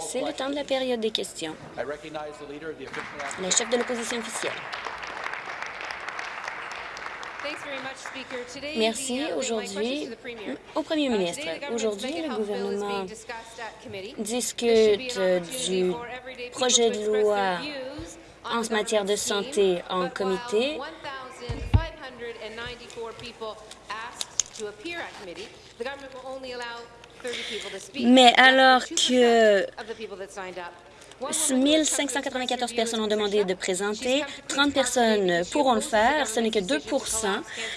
C'est le temps de la période des questions. La chef de l'opposition officielle. Merci. Aujourd'hui, au premier ministre, aujourd'hui, le gouvernement discute du projet de loi en matière de santé en comité. Mais alors que 1594 personnes ont demandé de présenter. 30 personnes pourront le faire. Ce n'est que 2%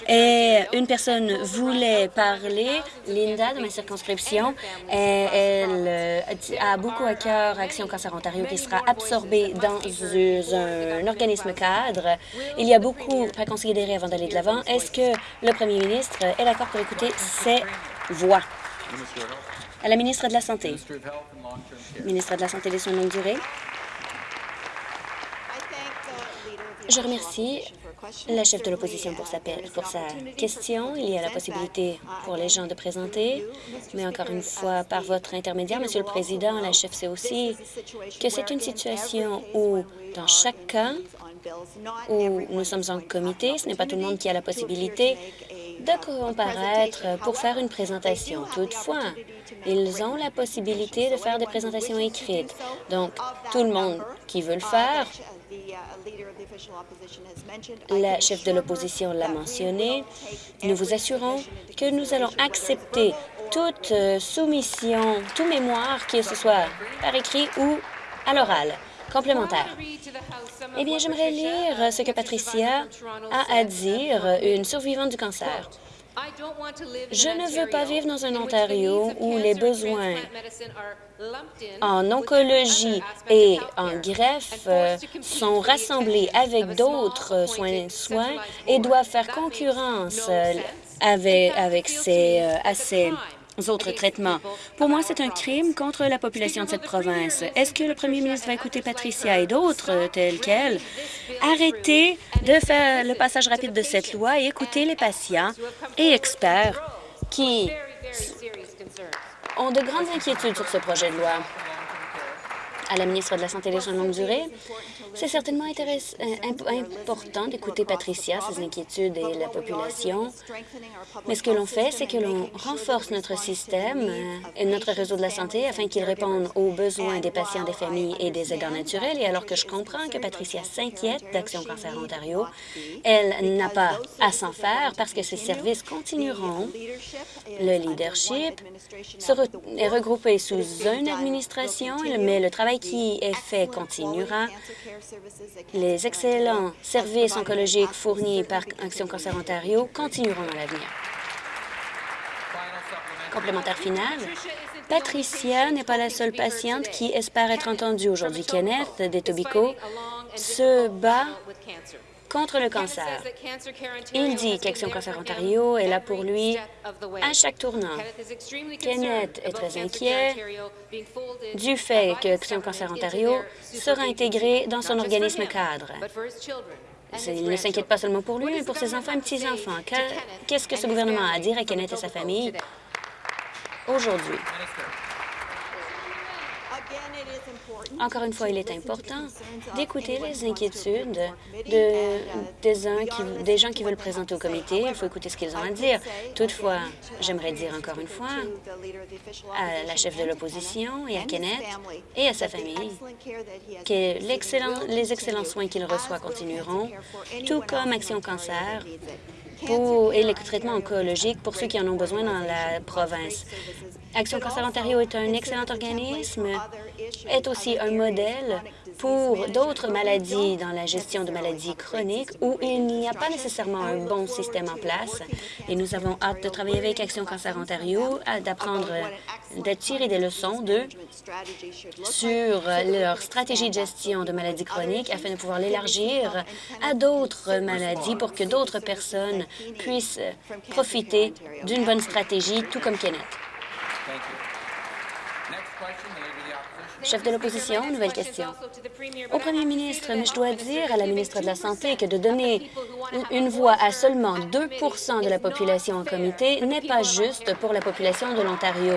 Et une personne voulait parler, Linda, de ma circonscription. Elle euh, a beaucoup à cœur Action Cancer Ontario qui sera absorbée dans un, organisme cadre. Il y a beaucoup à considérer avant d'aller de l'avant. Est-ce que le premier ministre est d'accord pour écouter ces voix? À la ministre de la Santé. Ministre de la Santé et des soins de longue durée. Je remercie la chef de l'opposition pour sa, pour sa question. Il y a la possibilité pour les gens de présenter, mais encore une fois, par votre intermédiaire, Monsieur le Président, la chef sait aussi que c'est une situation où, dans chaque cas où nous sommes en comité, ce n'est pas tout le monde qui a la possibilité de comparaître pour faire une présentation. Toutefois, ils ont la possibilité de faire des présentations écrites. Donc, tout le monde qui veut le faire, la chef de l'opposition l'a mentionné, nous vous assurons que nous allons accepter toute soumission, tout mémoire, que ce soit par écrit ou à l'oral complémentaire. Eh bien, j'aimerais lire ce que Patricia a à dire, une survivante du cancer. Je ne veux pas vivre dans un Ontario où les besoins en oncologie et en greffe euh, sont rassemblés avec d'autres soins, et doivent faire concurrence euh, avec, ces, euh, autres traitements. Pour moi, c'est un crime contre la population de cette province. Est-ce que le premier ministre va écouter Patricia et d'autres tels qu'elle? Arrêtez de faire le passage rapide de cette loi et écouter les patients et experts qui ont de grandes inquiétudes sur ce projet de loi à la ministre de la Santé et des soins de longue durée. C'est certainement euh, important d'écouter Patricia, ses inquiétudes et la population. Mais ce que l'on fait, c'est que l'on renforce notre système euh, et notre réseau de la santé afin qu'il réponde aux besoins des patients, des familles et des aidants naturels. Et alors que je comprends que Patricia s'inquiète d'Action Cancer Ontario, elle n'a pas à s'en faire parce que ses services continueront. Le leadership est regroupé sous une administration, mais le travail qui est fait continuera. Les excellents services oncologiques fournis par Action Cancer Ontario continueront dans l'avenir. Complémentaire final. Patricia n'est pas la seule patiente qui espère être entendue aujourd'hui. Kenneth d'Etobicoke se bat contre le cancer. Il dit qu'Action Cancer Ontario est là pour lui à chaque tournant. Kenneth est très inquiet du fait qu'Action Cancer Ontario sera intégré dans son organisme cadre. Il ne s'inquiète pas seulement pour lui, mais pour ses enfants et petits-enfants. Qu'est-ce que ce gouvernement a à dire à Kenneth et sa famille aujourd'hui? Encore une fois, il est important d'écouter les inquiétudes de, des, des gens qui veulent présenter au comité. Il faut écouter ce qu'ils ont à dire. Toutefois, j'aimerais dire encore une fois à la chef de l'opposition et à Kenneth et à sa famille que les excellents soins qu'il reçoit continueront, tout comme Action Cancer pour, et les traitements oncologiques pour ceux qui en ont besoin dans la province. Action Cancer Ontario est un excellent organisme, est aussi un modèle pour d'autres maladies dans la gestion de maladies chroniques où il n'y a pas nécessairement un bon système en place. Et nous avons hâte de travailler avec Action Cancer Ontario, d'apprendre, de tirer des leçons d'eux sur leur stratégie de gestion de maladies chroniques afin de pouvoir l'élargir à d'autres maladies pour que d'autres personnes puissent profiter d'une bonne stratégie, tout comme Kenneth. Chef de l'opposition, nouvelle question. Au premier ministre, mais je dois dire à la ministre de la Santé que de donner une voix à seulement 2% de la population en comité n'est pas juste pour la population de l'Ontario.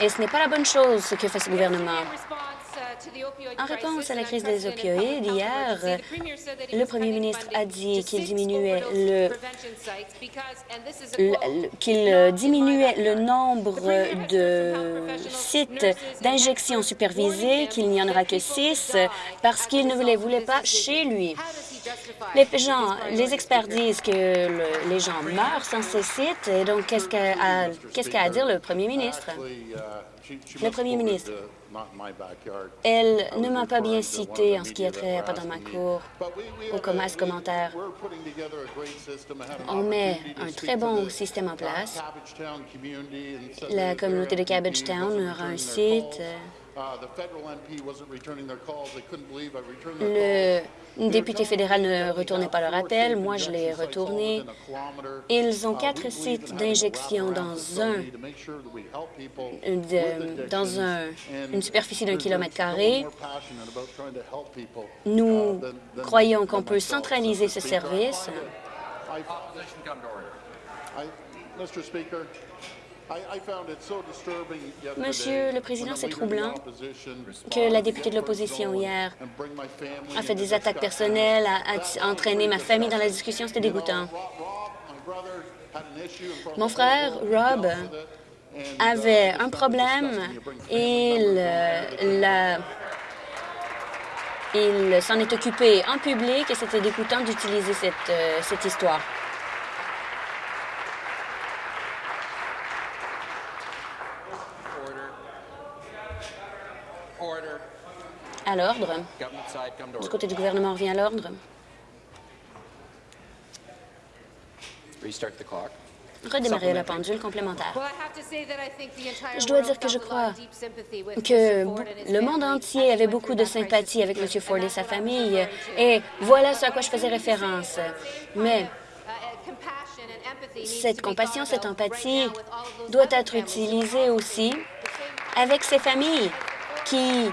Et ce n'est pas la bonne chose ce que fait ce gouvernement. En réponse à la crise des opioïdes, hier, le premier ministre a dit qu'il diminuait le, qu'il diminuait le nombre de sites d'injection supervisés, qu'il n'y en aura que six, parce qu'il ne les voulait pas chez lui. Les gens, les experts disent que les gens meurent sans ces sites, et donc qu'est-ce qu'a qu'est-ce qu'a à dire le premier ministre? Le premier ministre, elle ne m'a pas bien cité en ce qui est trait pas dans ma cour au commerce commentaire. On met un très bon système en place. La communauté de Cabbagetown aura un site. Le député fédéral ne retournait pas leur appel. Moi, je l'ai retourné. Ils ont quatre sites d'injection dans un, dans un, une superficie d'un kilomètre carré. Nous croyons qu'on peut centraliser ce service. Monsieur le Président, c'est troublant que la députée de l'opposition hier a fait des attaques personnelles, a, entraîné ma famille dans la discussion. C'était dégoûtant. Mon frère, Rob, avait un problème et il, il s'en est occupé en public et c'était dégoûtant d'utiliser cette, euh, cette histoire. À l'ordre. Du côté du gouvernement, revient à l'ordre. Redémarrer la pendule complémentaire. Je dois dire que je crois que le monde entier avait beaucoup de sympathie avec M. Ford et sa famille, et voilà ce à quoi je faisais référence. Mais cette compassion, cette empathie doit être utilisée aussi avec ces familles qui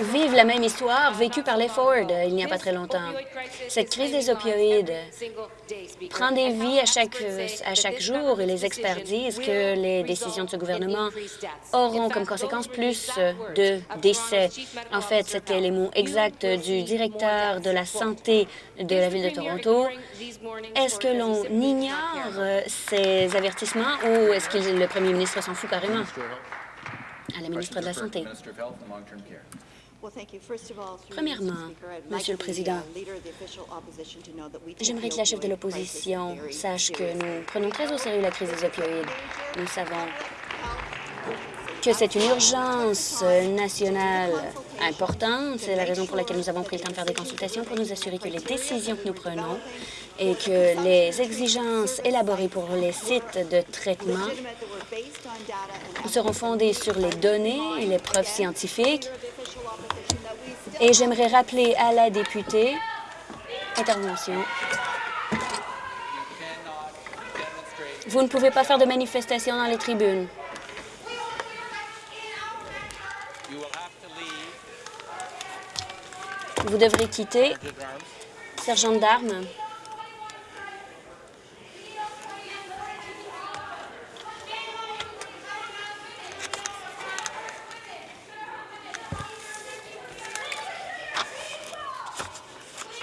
vivent la même histoire vécue par les Ford euh, il n'y a pas très longtemps. Cette crise des opioïdes prend des vies à chaque, à chaque jour et les experts disent que les décisions de ce gouvernement auront comme conséquence plus de décès. En fait, c'était les mots exacts du directeur de la santé de la Ville de Toronto. Est-ce que l'on ignore ces avertissements ou est-ce que le premier ministre s'en fout carrément? À la ministre de la Santé. Premièrement, Monsieur le Président, j'aimerais que la chef de l'opposition sache que nous prenons très au sérieux la crise des opioïdes. Nous savons que c'est une urgence nationale importante. C'est la raison pour laquelle nous avons pris le temps de faire des consultations pour nous assurer que les décisions que nous prenons et que les exigences élaborées pour les sites de traitement seront fondées sur les données et les preuves scientifiques et j'aimerais rappeler à la députée, intervention, vous ne pouvez pas faire de manifestation dans les tribunes. Vous devrez quitter. Sergent d'armes.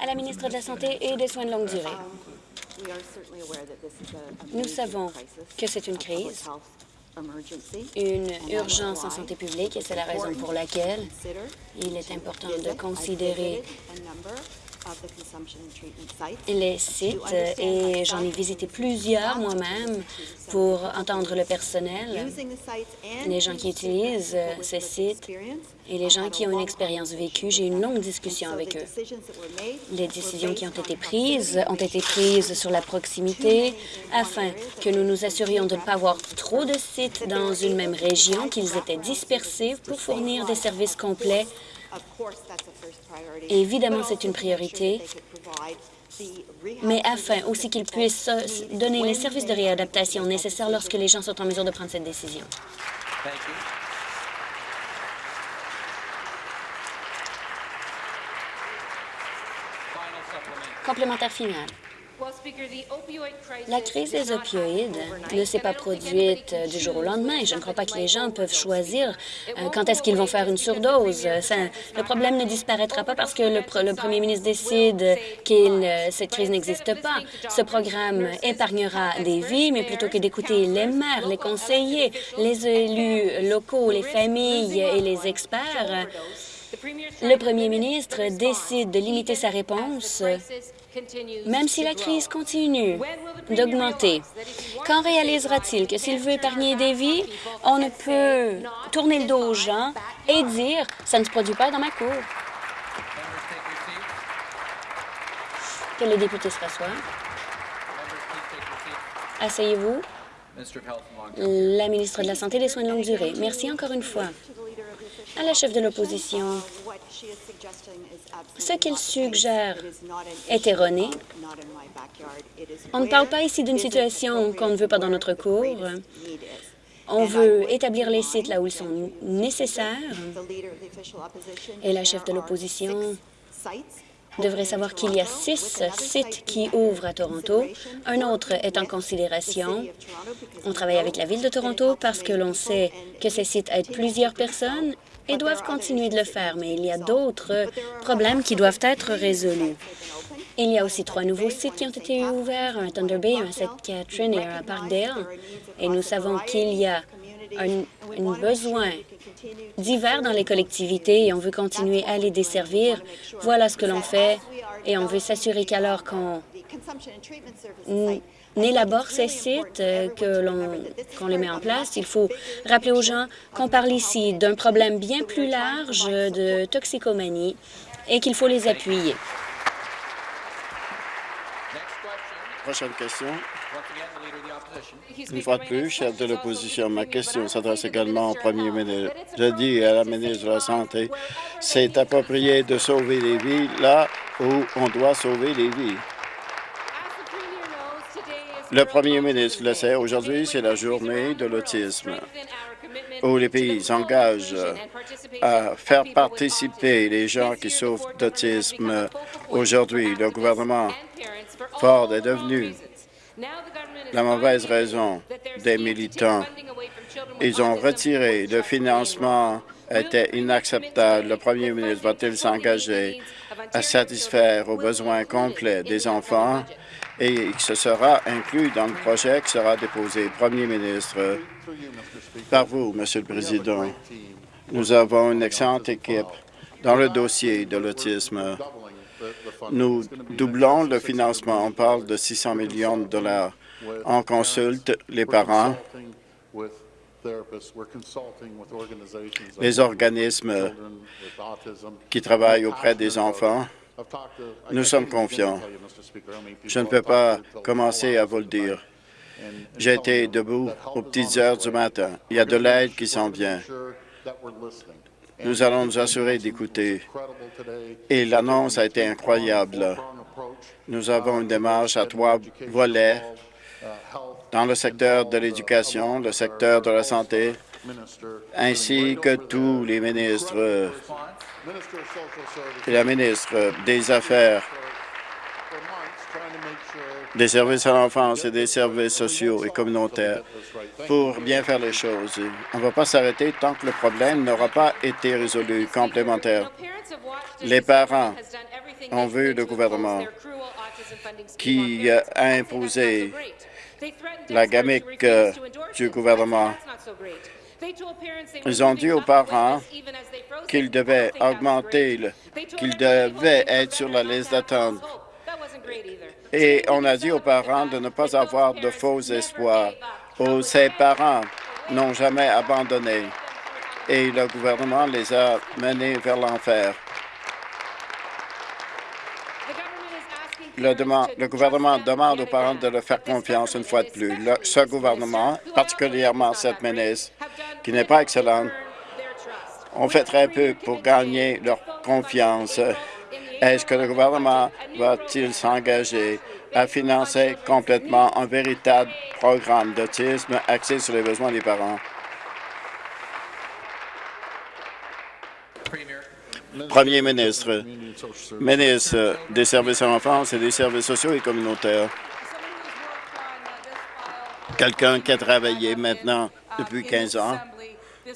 à la ministre de la Santé et des Soins de longue durée. Nous savons que c'est une crise, une urgence en santé publique et c'est la raison pour laquelle il est important de considérer les sites et j'en ai visité plusieurs moi-même pour entendre le personnel, les gens qui utilisent ces sites et les gens qui ont une expérience vécue. J'ai eu une longue discussion avec eux. Les décisions qui ont été prises ont été prises sur la proximité afin que nous nous assurions de ne pas avoir trop de sites dans une même région, qu'ils étaient dispersés pour fournir des services complets Évidemment, c'est une priorité, mais afin aussi qu'ils puissent donner les services de réadaptation nécessaires lorsque les gens sont en mesure de prendre cette décision. Complémentaire final. La crise des opioïdes ne s'est pas produite du jour au lendemain. Je ne crois pas que les gens peuvent choisir euh, quand est-ce qu'ils vont faire une surdose. le problème ne disparaîtra pas parce que le, premier ministre décide que euh, cette crise n'existe pas. Ce programme épargnera des vies, mais plutôt que d'écouter les maires, les conseillers, les élus locaux, les familles et les experts, le premier ministre décide de limiter sa réponse même si la crise continue d'augmenter. Quand réalisera-t-il que s'il veut épargner des vies, on ne peut tourner le dos aux gens et dire « ça ne se produit pas dans ma cour ». Que les députés se rassoient. Asseyez-vous. La ministre de la Santé et des Soins de longue durée. Merci encore une fois à la chef de l'opposition. Ce qu'il suggère est erroné. On ne parle pas ici d'une situation qu'on ne veut pas dans notre cours. On veut établir les sites là où ils sont nécessaires. Et la chef de l'opposition devrait savoir qu'il y a six sites qui ouvrent à Toronto. Un autre est en considération. On travaille avec la Ville de Toronto parce que l'on sait que ces sites aident plusieurs personnes et doivent continuer de le faire, mais il y a d'autres problèmes qui doivent être résolus. Il y a aussi trois nouveaux sites qui ont été ouverts, un Thunder Bay, un St. Catherine et un à Parkdale, et nous savons qu'il y a un, besoin divers dans les collectivités et on veut continuer à les desservir. Voilà ce que l'on fait et on veut s'assurer qu'alors qu'on élabore ces sites, euh, que l'on les met en place, il faut rappeler aux gens qu'on parle ici d'un problème bien plus large de toxicomanie et qu'il faut les appuyer. Prochaine question. Une fois de plus, chef de l'opposition, ma question s'adresse également au premier ministre. Je dis à la ministre de la Santé, c'est approprié de sauver les vies là où on doit sauver les vies. Le premier ministre le sait, aujourd'hui, c'est la journée de l'autisme où les pays s'engagent à faire participer les gens qui souffrent d'autisme. Aujourd'hui, le gouvernement Ford est devenu la mauvaise raison des militants. Ils ont retiré le financement était inacceptable. Le premier ministre va-t-il s'engager à satisfaire aux besoins complets des enfants? Et ce sera inclus dans le projet qui sera déposé. Premier ministre, par vous, Monsieur le Président, nous avons une excellente équipe dans le dossier de l'autisme. Nous doublons le financement. On parle de 600 millions de dollars. On consulte les parents, les organismes qui travaillent auprès des enfants. Nous sommes confiants. Je ne peux pas commencer à vous le dire. J'ai été debout aux petites heures du matin. Il y a de l'aide qui s'en vient. Nous allons nous assurer d'écouter. Et l'annonce a été incroyable. Nous avons une démarche à trois volets dans le secteur de l'éducation, le secteur de la santé, ainsi que tous les ministres et la ministre des Affaires des services à l'enfance et des services sociaux et communautaires pour bien faire les choses. On ne va pas s'arrêter tant que le problème n'aura pas été résolu complémentaire. Les parents ont vu le gouvernement qui a imposé la gamique euh, du gouvernement. Ils ont dit aux parents qu'ils devaient augmenter, qu'ils devaient être sur la liste d'attente. Et on a dit aux parents de ne pas avoir de faux espoirs. Oh, ces parents n'ont jamais abandonné. Et le gouvernement les a menés vers l'enfer. Le, gouvernement demande aux parents de leur faire confiance une fois de plus. ce gouvernement, particulièrement cette ministre, qui n'est pas excellente, ont fait très peu pour gagner leur confiance. Est-ce que le gouvernement va-t-il s'engager à financer complètement un véritable programme d'autisme axé sur les besoins des parents? Premier ministre, ministre des services à l'enfance et des services sociaux et communautaires. Quelqu'un qui a travaillé maintenant depuis 15 ans.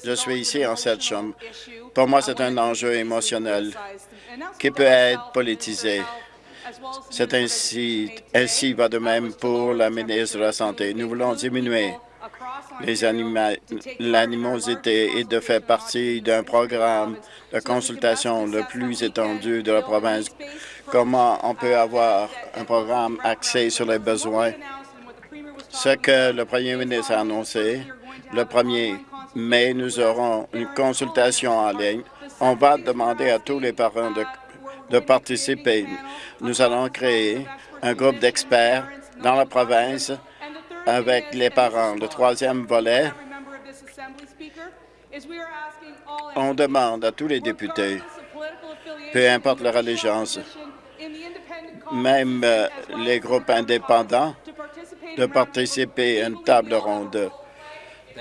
Je suis ici en cette chambre. Pour moi, c'est un enjeu émotionnel qui peut être politisé. C'est ainsi, ainsi va de même pour la ministre de la Santé. Nous voulons diminuer l'animosité et de faire partie d'un programme de consultation le plus étendu de la province. Comment on peut avoir un programme axé sur les besoins? Ce que le premier ministre a annoncé, le 1er mai, nous aurons une consultation en ligne. On va demander à tous les parents de, de participer. Nous allons créer un groupe d'experts dans la province avec les parents. Le troisième volet, on demande à tous les députés, peu importe leur allégeance, même euh, les groupes indépendants, de participer à une table ronde.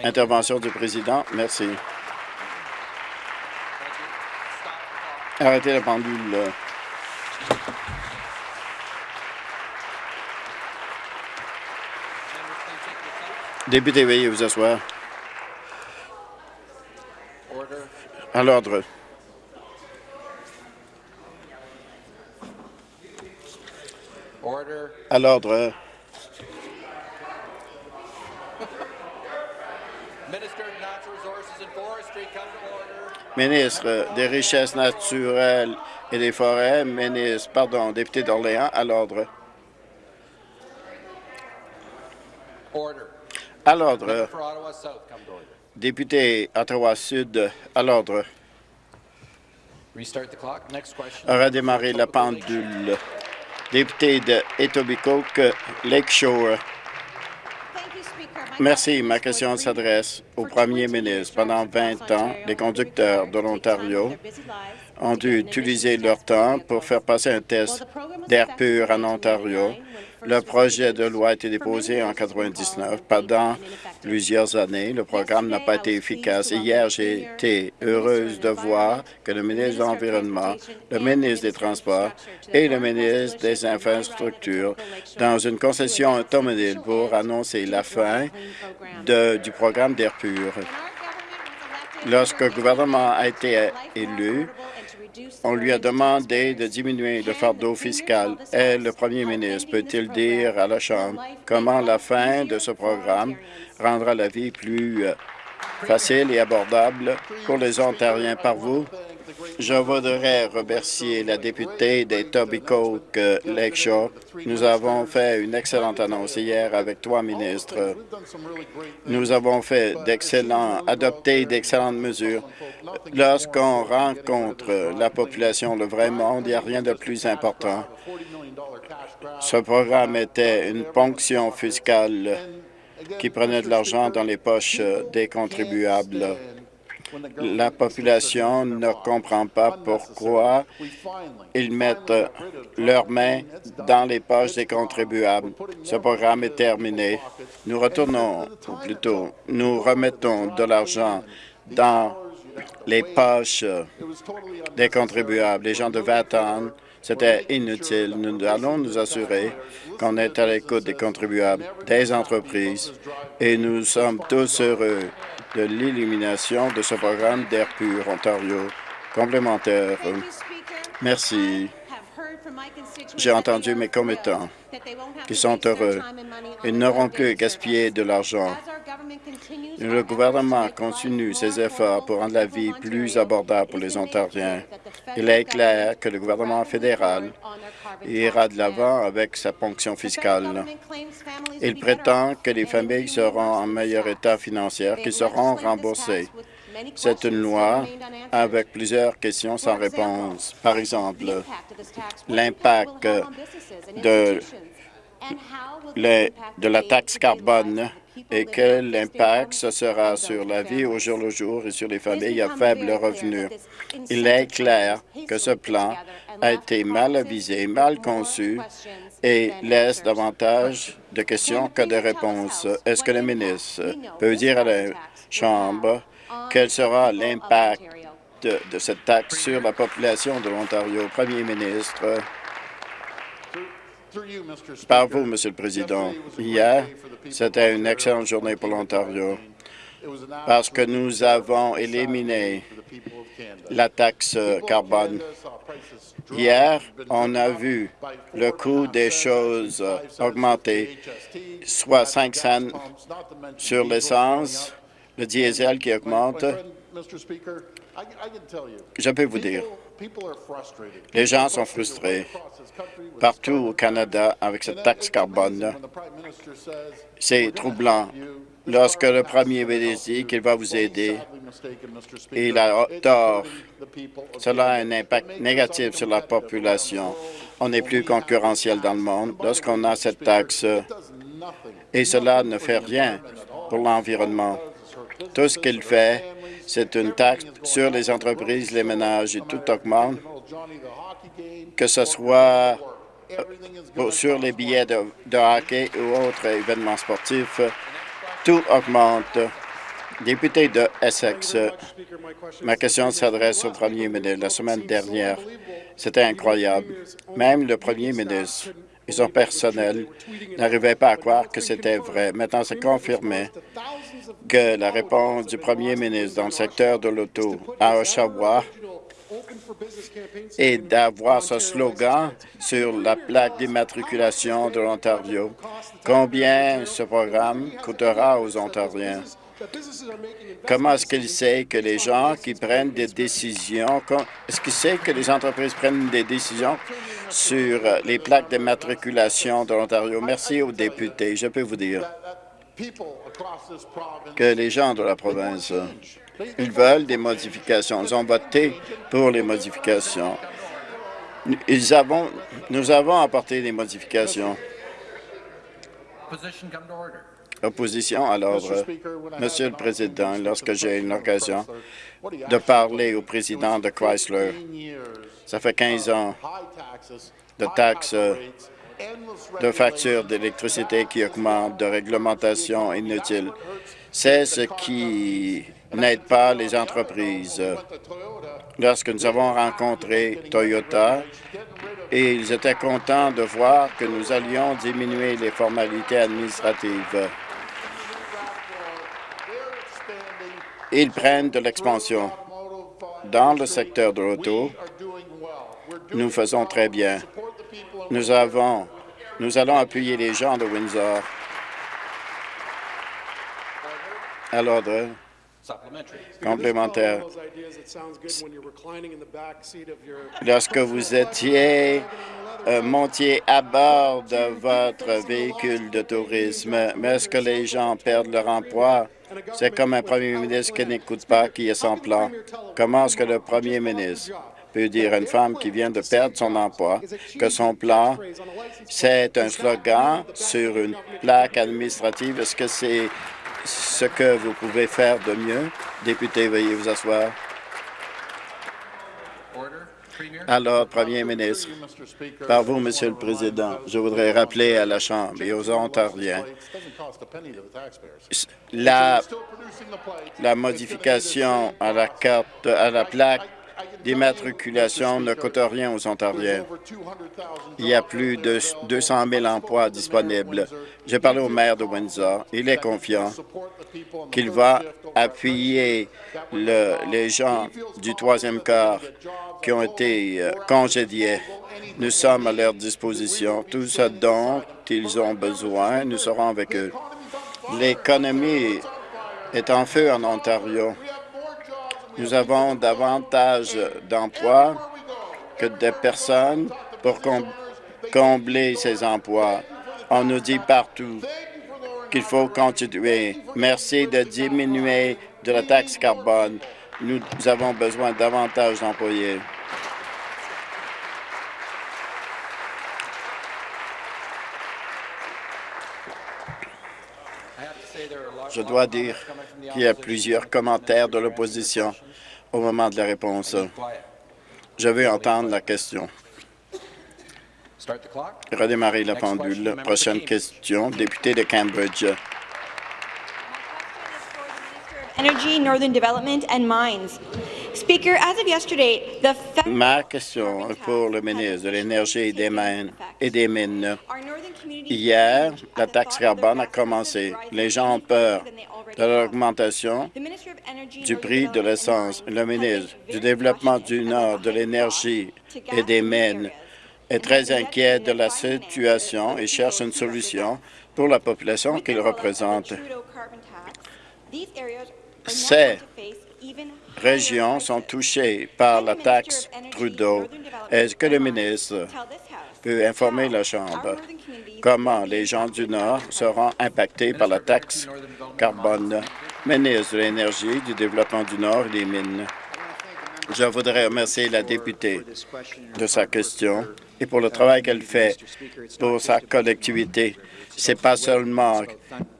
Intervention du président. Merci. Arrêtez la pendule. Député, veuillez vous asseoir. À l'ordre. À l'ordre. Ministre des Richesses naturelles et des Forêts, ministre, pardon, député d'Orléans, à l'ordre. À l'ordre. Député Ottawa-Sud, à l'ordre. Redémarrer la pendule. Député de Etobicoke, Lakeshore. Merci. Ma question s'adresse au premier ministre. Pendant 20 ans, les conducteurs de l'Ontario ont dû utiliser leur temps pour faire passer un test d'air pur en Ontario le projet de loi a été déposé en 1999. Pendant plusieurs années, le programme n'a pas été efficace. Hier, j'ai été heureuse de voir que le ministre de l'Environnement, le ministre des Transports et le ministre des Infrastructures, dans une concession automobile pour annoncer la fin du programme d'air pur. Lorsque le gouvernement a été élu, on lui a demandé de diminuer le fardeau fiscal. Et le premier ministre peut-il dire à la Chambre comment la fin de ce programme rendra la vie plus euh, facile et abordable pour les Ontariens par vous? Je voudrais remercier la députée des Tobicoke euh, Lakeshore. Nous avons fait une excellente annonce hier avec trois ministres. Nous avons fait d'excellents, adopté d'excellentes mesures. Lorsqu'on rencontre la population, le vrai monde, il n'y a rien de plus important. Ce programme était une ponction fiscale qui prenait de l'argent dans les poches des contribuables. La population ne comprend pas pourquoi ils mettent leurs mains dans les poches des contribuables. Ce programme est terminé. Nous retournons, ou plutôt, nous remettons de l'argent dans les poches des contribuables. Les gens devaient attendre. C'était inutile. Nous allons nous assurer qu'on est à l'écoute des contribuables, des entreprises, et nous sommes tous heureux de l'élimination de ce programme d'air pur Ontario complémentaire. Merci. J'ai entendu mes commettants qui sont heureux. Ils n'auront plus à gaspiller de l'argent. Le gouvernement continue ses efforts pour rendre la vie plus abordable pour les Ontariens. Il est clair que le gouvernement fédéral ira de l'avant avec sa ponction fiscale. Il prétend que les familles seront en meilleur état financier, qu'ils seront remboursées. C'est une loi avec plusieurs questions sans réponse. Par exemple, l'impact de, de la taxe carbone et quel impact ce sera sur la vie au jour le jour et sur les familles à faible revenu. Il est clair que ce plan a été mal avisé, mal conçu et laisse davantage de questions que de réponses. Est-ce que le ministre peut dire à la Chambre quel sera l'impact de, cette taxe sur la population de l'Ontario? Premier ministre, par vous, Monsieur le Président, hier, c'était une excellente journée pour l'Ontario parce que nous avons éliminé la taxe carbone. Hier, on a vu le coût des choses augmenter, soit 5 cents sur l'essence, le diesel qui augmente. Je peux vous dire, les gens sont frustrés. partout au Canada avec cette taxe carbone. C'est troublant. Lorsque le premier ministre dit qu'il va vous aider, il a tort. Cela a un impact négatif sur la population. On n'est plus concurrentiel dans le monde. lorsqu'on a cette taxe et cela ne fait rien pour l'environnement. Tout ce qu'il fait, c'est une taxe sur les entreprises, les ménages et tout augmente, que ce soit euh, sur les billets de, hockey ou autres événements sportifs. Tout augmente. Député de Essex, ma question s'adresse au premier ministre. La semaine dernière, c'était incroyable. Même le premier ministre et son personnel n'arrivaient pas à croire que c'était vrai. Maintenant, c'est confirmé que la réponse du premier ministre dans le secteur de l'auto à Oshawa est d'avoir ce slogan sur la plaque d'immatriculation de l'Ontario. Combien ce programme coûtera aux Ontariens? Comment est-ce qu'il sait que les gens qui prennent des décisions, est-ce qu'il sait que les entreprises prennent des décisions sur les plaques d'immatriculation de l'Ontario? Merci aux députés. Je peux vous dire que les gens de la province, ils veulent des modifications. Ils ont voté pour les modifications. Nous avons apporté des modifications. Opposition à l'ordre. Monsieur le Président, lorsque j'ai une occasion de parler au président de Chrysler, ça fait 15 ans de taxes de factures d'électricité qui augmentent, de réglementation inutile. C'est ce qui n'aide pas les entreprises. Lorsque nous avons rencontré Toyota, ils étaient contents de voir que nous allions diminuer les formalités administratives. Ils prennent de l'expansion. Dans le secteur de l'auto, nous faisons très bien. Nous avons, nous allons appuyer les gens de Windsor. À l'ordre complémentaire. Lorsque vous étiez euh, montiez à bord de votre véhicule de tourisme, mais est-ce que les gens perdent leur emploi? C'est comme un premier ministre qui n'écoute pas, qui est sans plan. Comment est-ce que le premier ministre peut dire à une femme qui vient de perdre son emploi que son plan, c'est un slogan sur une plaque administrative? Est-ce que c'est ce que vous pouvez faire de mieux? Député, veuillez vous asseoir. Alors, Premier ministre, par vous, Monsieur le Président, je voudrais rappeler à la Chambre et aux Ontariens la, la modification à la carte, à la plaque d'immatriculation ne coûte rien aux Ontariens. Il y a plus de 200 000 emplois disponibles. J'ai parlé au maire de Windsor. Il est confiant qu'il va appuyer les gens du troisième quart qui ont été euh, congédiés. Nous sommes à leur disposition. Tout ce dont ils ont besoin, nous serons avec eux. L'économie est en feu en Ontario. Nous avons davantage d'emplois que de personnes pour combler ces emplois. On nous dit partout qu'il faut continuer. Merci de diminuer de la taxe carbone. Nous avons besoin davantage d'employés. Je dois dire qu'il y a plusieurs commentaires de l'opposition au moment de la réponse. Je veux entendre la question. Redémarrer la pendule. Prochaine question, député de Cambridge. Energy, Northern Development and Mines. Speaker, as of yesterday, the Ma question est pour le ministre de l'Énergie et des mines. Et des mines. Hier, la taxe carbone a commencé. Les gens ont peur de l'augmentation du prix de l'essence. Le ministre du Développement du Nord, de l'Énergie et des mines est très inquiet de la situation et cherche une solution pour la population qu'il représente. Ces régions sont touchées par la taxe Trudeau. Est-ce que le ministre peut informer la Chambre comment les gens du Nord seront impactés par la taxe carbone? Ministre de l'Énergie, du Développement du Nord et des Mines. Je voudrais remercier la députée de sa question et pour le travail qu'elle fait pour sa collectivité. Ce n'est pas seulement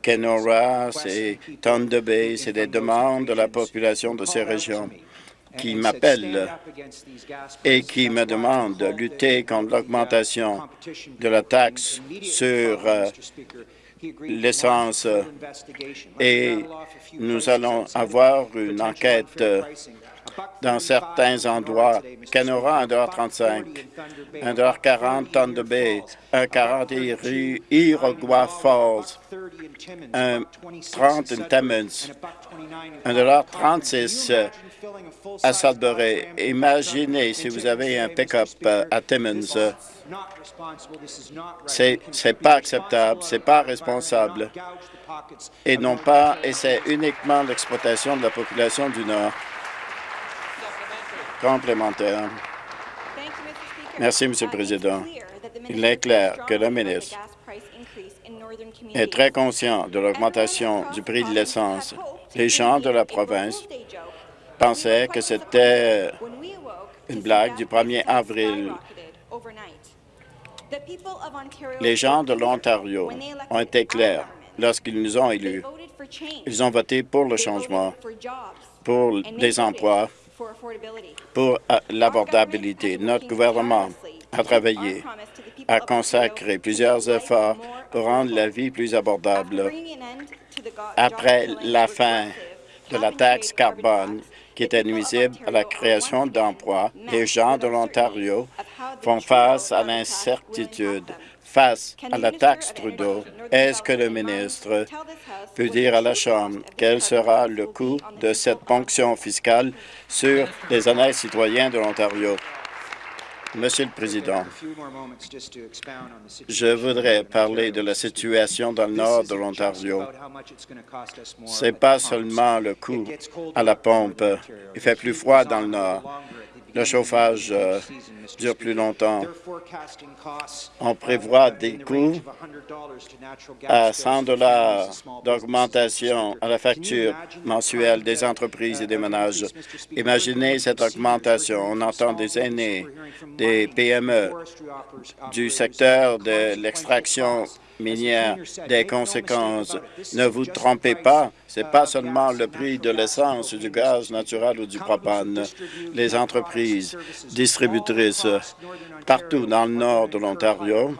Kenora, c'est Thunder Bay, c'est des demandes de la population de ces régions qui m'appellent et qui me demandent de lutter contre l'augmentation de la taxe sur euh, l'essence. Et nous allons avoir une enquête dans certains endroits. Canora, 1,35 1,40 tonnes de baie, 1,40 Iroquois Falls, 1,30 in Timmins, 1,36 à Sudbury. Imaginez si vous avez un pick-up à Timmins. C'est pas acceptable, c'est pas responsable et non pas, et c'est uniquement l'exploitation de la population du Nord. Complémentaire. Merci, Monsieur le Président. Il est clair que le ministre est très conscient de l'augmentation du prix de l'essence. Les gens de la province pensaient que c'était une blague du 1er avril. Les gens de l'Ontario ont été clairs lorsqu'ils nous ont élus. Ils ont voté pour le changement, pour les emplois, pour euh, l'abordabilité. Notre gouvernement a travaillé à consacrer plusieurs efforts pour rendre la vie plus abordable. Après la fin de la taxe carbone, qui était nuisible à la création d'emplois, les gens de l'Ontario font face à l'incertitude face à la taxe Trudeau, est-ce que le ministre peut dire à la Chambre quel sera le coût de cette ponction fiscale sur les honnêtes citoyens de l'Ontario? Monsieur le Président, je voudrais parler de la situation dans le nord de l'Ontario. Ce n'est pas seulement le coût à la pompe. Il fait plus froid dans le nord le chauffage euh, dure plus longtemps. On prévoit des coûts à 100 dollars d'augmentation à la facture mensuelle des entreprises et des ménages. Imaginez cette augmentation. On entend des aînés, des PME, du secteur de l'extraction minière des conséquences. Ne vous trompez pas, ce n'est pas seulement le prix de l'essence, du gaz naturel ou du propane. Les entreprises distributrices partout dans le nord de l'Ontario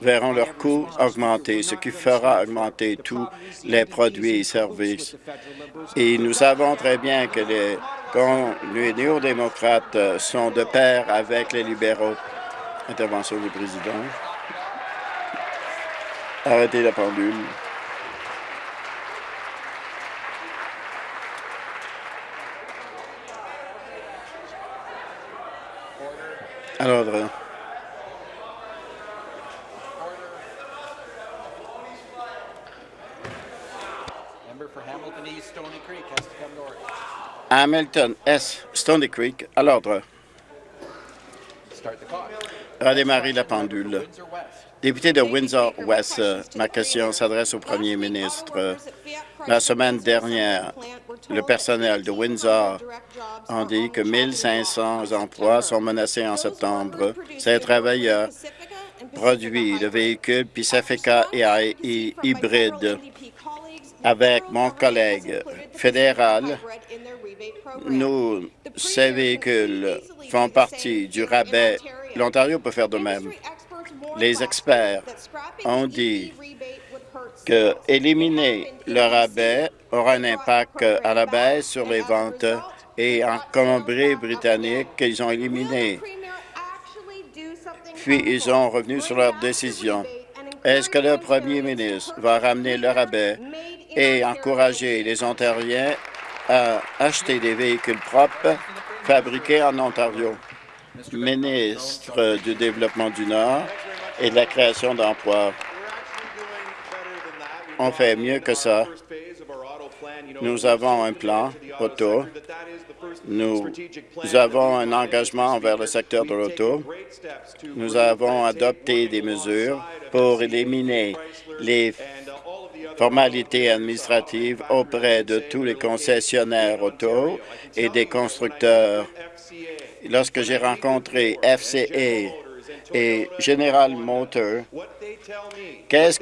verront leurs coûts augmenter, ce qui fera augmenter tous les produits et services. Et nous savons très bien que les, les néo-démocrates sont de pair avec les libéraux. Intervention du président. Arrêtez la pendule. À l'ordre. Hamilton S. Stony Creek, à l'ordre. Redémarrer la pendule. Député de Windsor-West, ma question s'adresse au premier ministre. La semaine dernière, le personnel de Windsor a dit que 1500 emplois sont menacés en septembre. Ces travailleurs produisent le véhicule Pacifica et hybride. Avec mon collègue fédéral, nous, ces véhicules font partie du rabais. L'Ontario peut faire de même. Les experts ont dit que éliminer le rabais aura un impact à la baisse sur les ventes et en Colombie-Britannique, ils ont éliminé. Puis, ils ont revenu sur leur décision. Est-ce que le premier ministre va ramener le rabais et encourager les Ontariens à acheter des véhicules propres fabriqués en Ontario? Ministre du Développement du Nord et de la création d'emplois. On fait mieux que ça. Nous avons un plan auto. Nous avons un engagement envers le secteur de l'auto. Nous avons adopté des mesures pour éliminer les formalités administratives auprès de tous les concessionnaires auto et des constructeurs. Lorsque j'ai rencontré FCA et General Motors, qu'est-ce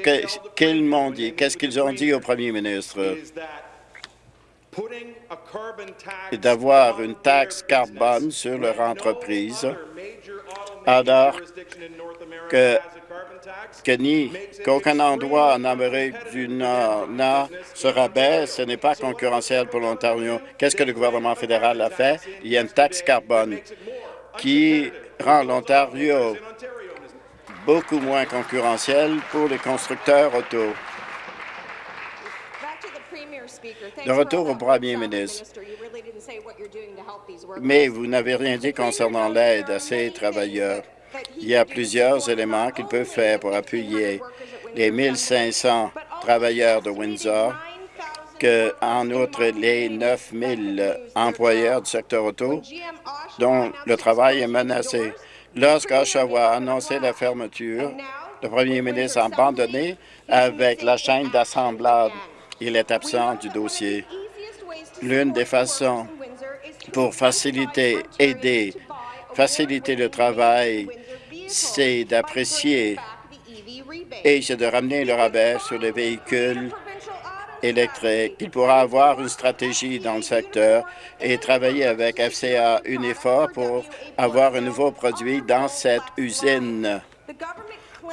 qu'ils m'ont dit? Qu'est-ce qu'ils ont dit au premier ministre? d'avoir une taxe carbone sur leur entreprise, alors que, que qu'aucun endroit en Amérique du Nord n'a ce rabais, ce n'est pas concurrentiel pour l'Ontario. Qu'est-ce que le gouvernement fédéral a fait? Il y a une taxe carbone qui rend l'Ontario beaucoup moins concurrentiel pour les constructeurs auto. De retour au premier ministre, mais vous n'avez rien dit concernant l'aide à ces travailleurs. Il y a plusieurs éléments qu'il peut faire pour appuyer les 1500 travailleurs de Windsor, que, en outre les 9000 employeurs du secteur auto dont le travail est menacé. Lorsque Oshawa a annoncé la fermeture, le premier ministre a abandonné avec la chaîne d'assemblage. Il est absent du dossier. L'une des façons pour faciliter, aider, faciliter le travail, c'est d'apprécier et c'est de ramener le rabais sur les véhicules électriques. Il pourra avoir une stratégie dans le secteur et travailler avec FCA Unifor pour avoir un nouveau produit dans cette usine.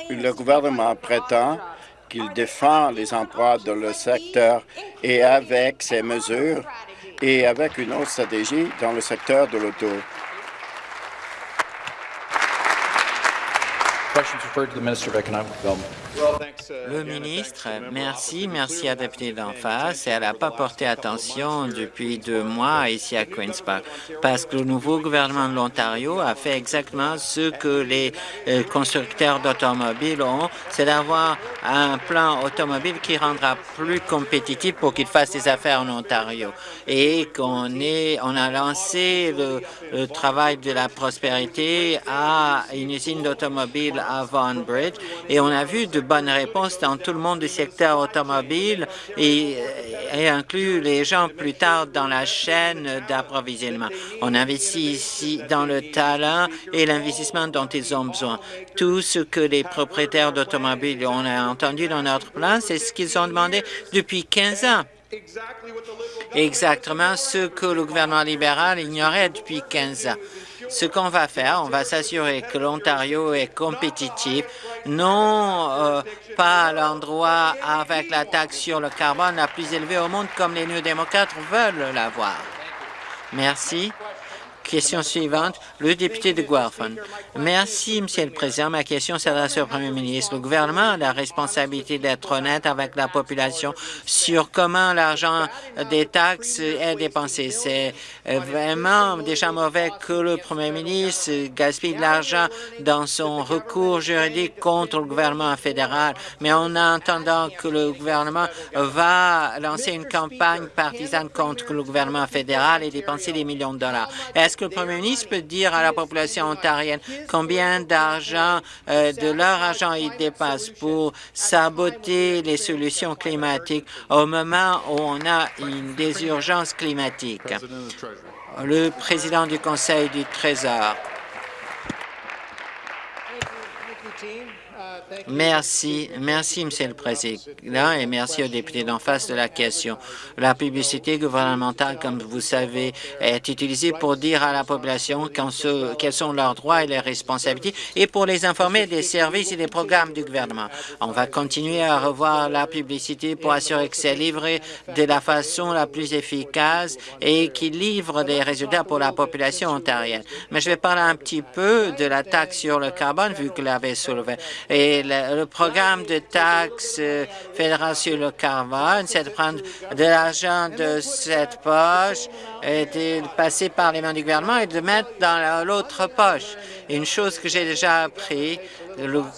Le gouvernement prétend qu'il défend les emplois dans le secteur et avec ces mesures et avec une autre stratégie dans le secteur de l'auto. Le ministre, merci, merci à la députée d'en face. Elle n'a pas porté attention depuis deux mois ici à Queen's Park parce que le nouveau gouvernement de l'Ontario a fait exactement ce que les euh, constructeurs d'automobiles ont, c'est d'avoir un plan automobile qui rendra plus compétitif pour qu'ils fassent des affaires en Ontario et qu'on on a lancé le, le travail de la prospérité à une usine d'automobile à Vaughan Bridge et on a vu de bonnes réponses dans tout le monde du secteur automobile et, et inclut les gens plus tard dans la chaîne d'approvisionnement. On investit ici dans le talent et l'investissement dont ils ont besoin. Tout ce que les propriétaires d'automobiles ont entendu dans notre plan, c'est ce qu'ils ont demandé depuis 15 ans exactement ce que le gouvernement libéral ignorait depuis 15 ans. Ce qu'on va faire, on va s'assurer que l'Ontario est compétitif, non euh, pas à l'endroit avec la taxe sur le carbone la plus élevée au monde comme les néo-démocrates veulent l'avoir. Merci. Question suivante, le député de Guelph. Merci, Monsieur le Président. Ma question s'adresse au Premier ministre. Le gouvernement a la responsabilité d'être honnête avec la population sur comment l'argent des taxes est dépensé. C'est vraiment déjà mauvais que le Premier ministre gaspille de l'argent dans son recours juridique contre le gouvernement fédéral. Mais en attendant que le gouvernement va lancer une campagne partisane contre le gouvernement fédéral et dépenser des millions de dollars. Que le premier ministre peut dire à la population ontarienne combien d'argent, euh, de leur argent, ils dépassent pour saboter les solutions climatiques au moment où on a une, des urgences climatiques? Le président du Conseil du Trésor. Merci. Merci, Monsieur le Président, et merci aux députés d'en face de la question. La publicité gouvernementale, comme vous savez, est utilisée pour dire à la population quels sont leurs droits et leurs responsabilités et pour les informer des services et des programmes du gouvernement. On va continuer à revoir la publicité pour assurer que c'est livré de la façon la plus efficace et qu'il livre des résultats pour la population ontarienne. Mais je vais parler un petit peu de la taxe sur le carbone, vu que l'avez soulevé. Et le, programme de taxe euh, fédéral sur le carbone, c'est de prendre de l'argent de cette poche et de passer par les mains du gouvernement et de le mettre dans l'autre poche. Une chose que j'ai déjà appris,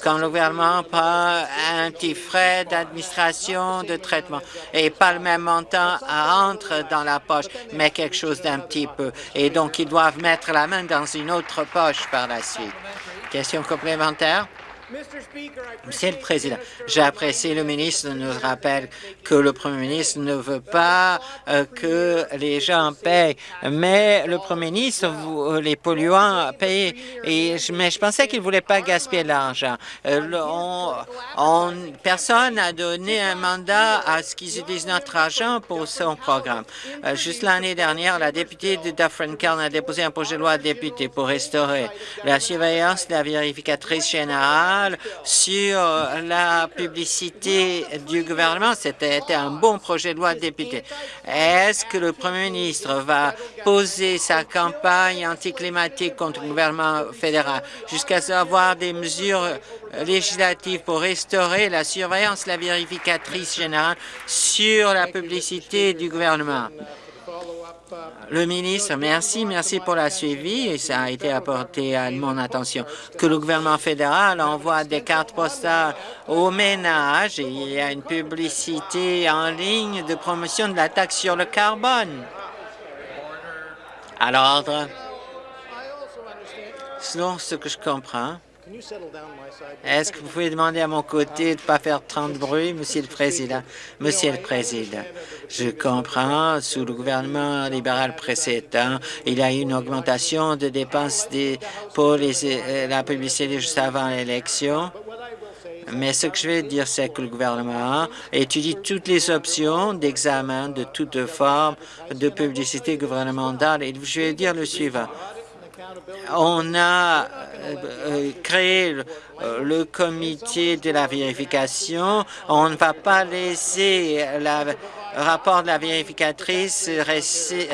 quand le gouvernement prend un petit frais d'administration, de traitement, et pas le même montant entre dans la poche, mais quelque chose d'un petit peu. Et donc, ils doivent mettre la main dans une autre poche par la suite. Question complémentaire? Monsieur le Président, j'apprécie le ministre nous rappelle que le Premier ministre ne veut pas euh, que les gens payent, mais le Premier ministre, vous, les polluants payent, et je, mais je pensais qu'il ne voulait pas gaspiller l'argent. Euh, personne n'a donné un mandat à ce qu'ils utilisent notre argent pour son programme. Euh, juste l'année dernière, la députée de Dufferin Cairn a déposé un projet de loi député pour restaurer la surveillance de la vérificatrice générale sur la publicité du gouvernement. C'était un bon projet de loi de député. Est-ce que le Premier ministre va poser sa campagne anticlimatique contre le gouvernement fédéral jusqu'à avoir des mesures législatives pour restaurer la surveillance, la vérificatrice générale sur la publicité du gouvernement? Le ministre, merci, merci pour la suivi ça a été apporté à mon attention que le gouvernement fédéral envoie des cartes postales aux ménages et il y a une publicité en ligne de promotion de la taxe sur le carbone. À l'ordre. Selon ce que je comprends, est-ce que vous pouvez demander à mon côté de ne pas faire tant de bruit, Monsieur le Président? Monsieur le Président, je comprends, sous le gouvernement libéral précédent, il y a eu une augmentation de dépenses pour euh, la publicité juste avant l'élection. Mais ce que je vais dire, c'est que le gouvernement étudie toutes les options d'examen de toute forme de publicité gouvernementale. Et je vais dire le suivant on a euh, euh, créé euh, le comité de la vérification. On ne va pas laisser le rapport de la vérificatrice rester,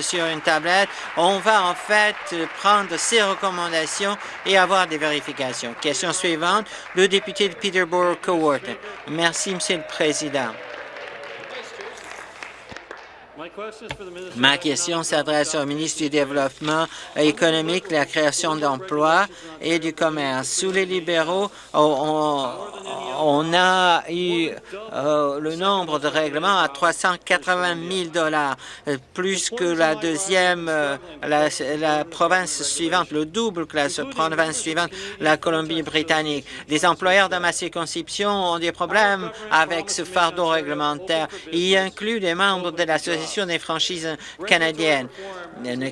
sur une tablette. On va en fait prendre ses recommandations et avoir des vérifications. Question suivante, le député de Peterborough Coworth. Merci, Monsieur le Président. Ma question s'adresse au ministre du Développement économique, de la création d'emplois et du commerce. Sous les libéraux, on, a eu euh, le nombre de règlements à 380 000 dollars, plus que la deuxième, euh, la, province suivante, le double que la province suivante, la Colombie-Britannique. Les employeurs dans ma circonscription ont des problèmes avec ce fardeau réglementaire. Il inclut des membres de des franchises canadiennes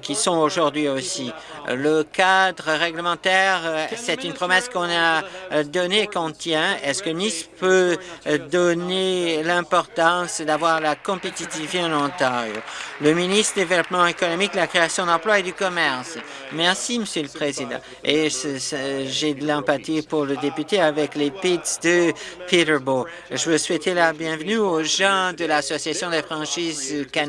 qui sont aujourd'hui aussi. Le cadre réglementaire, euh, c'est une promesse qu'on a euh, donnée qu'on tient. Est-ce que Nice peut euh, donner l'importance d'avoir la compétitivité en Ontario? Le ministre du Développement économique, la création d'emplois et du commerce. Merci, Monsieur le Président. Et j'ai de l'empathie pour le député avec les PITS de Peterborough. Je veux souhaiter la bienvenue aux gens de l'Association des franchises canadiennes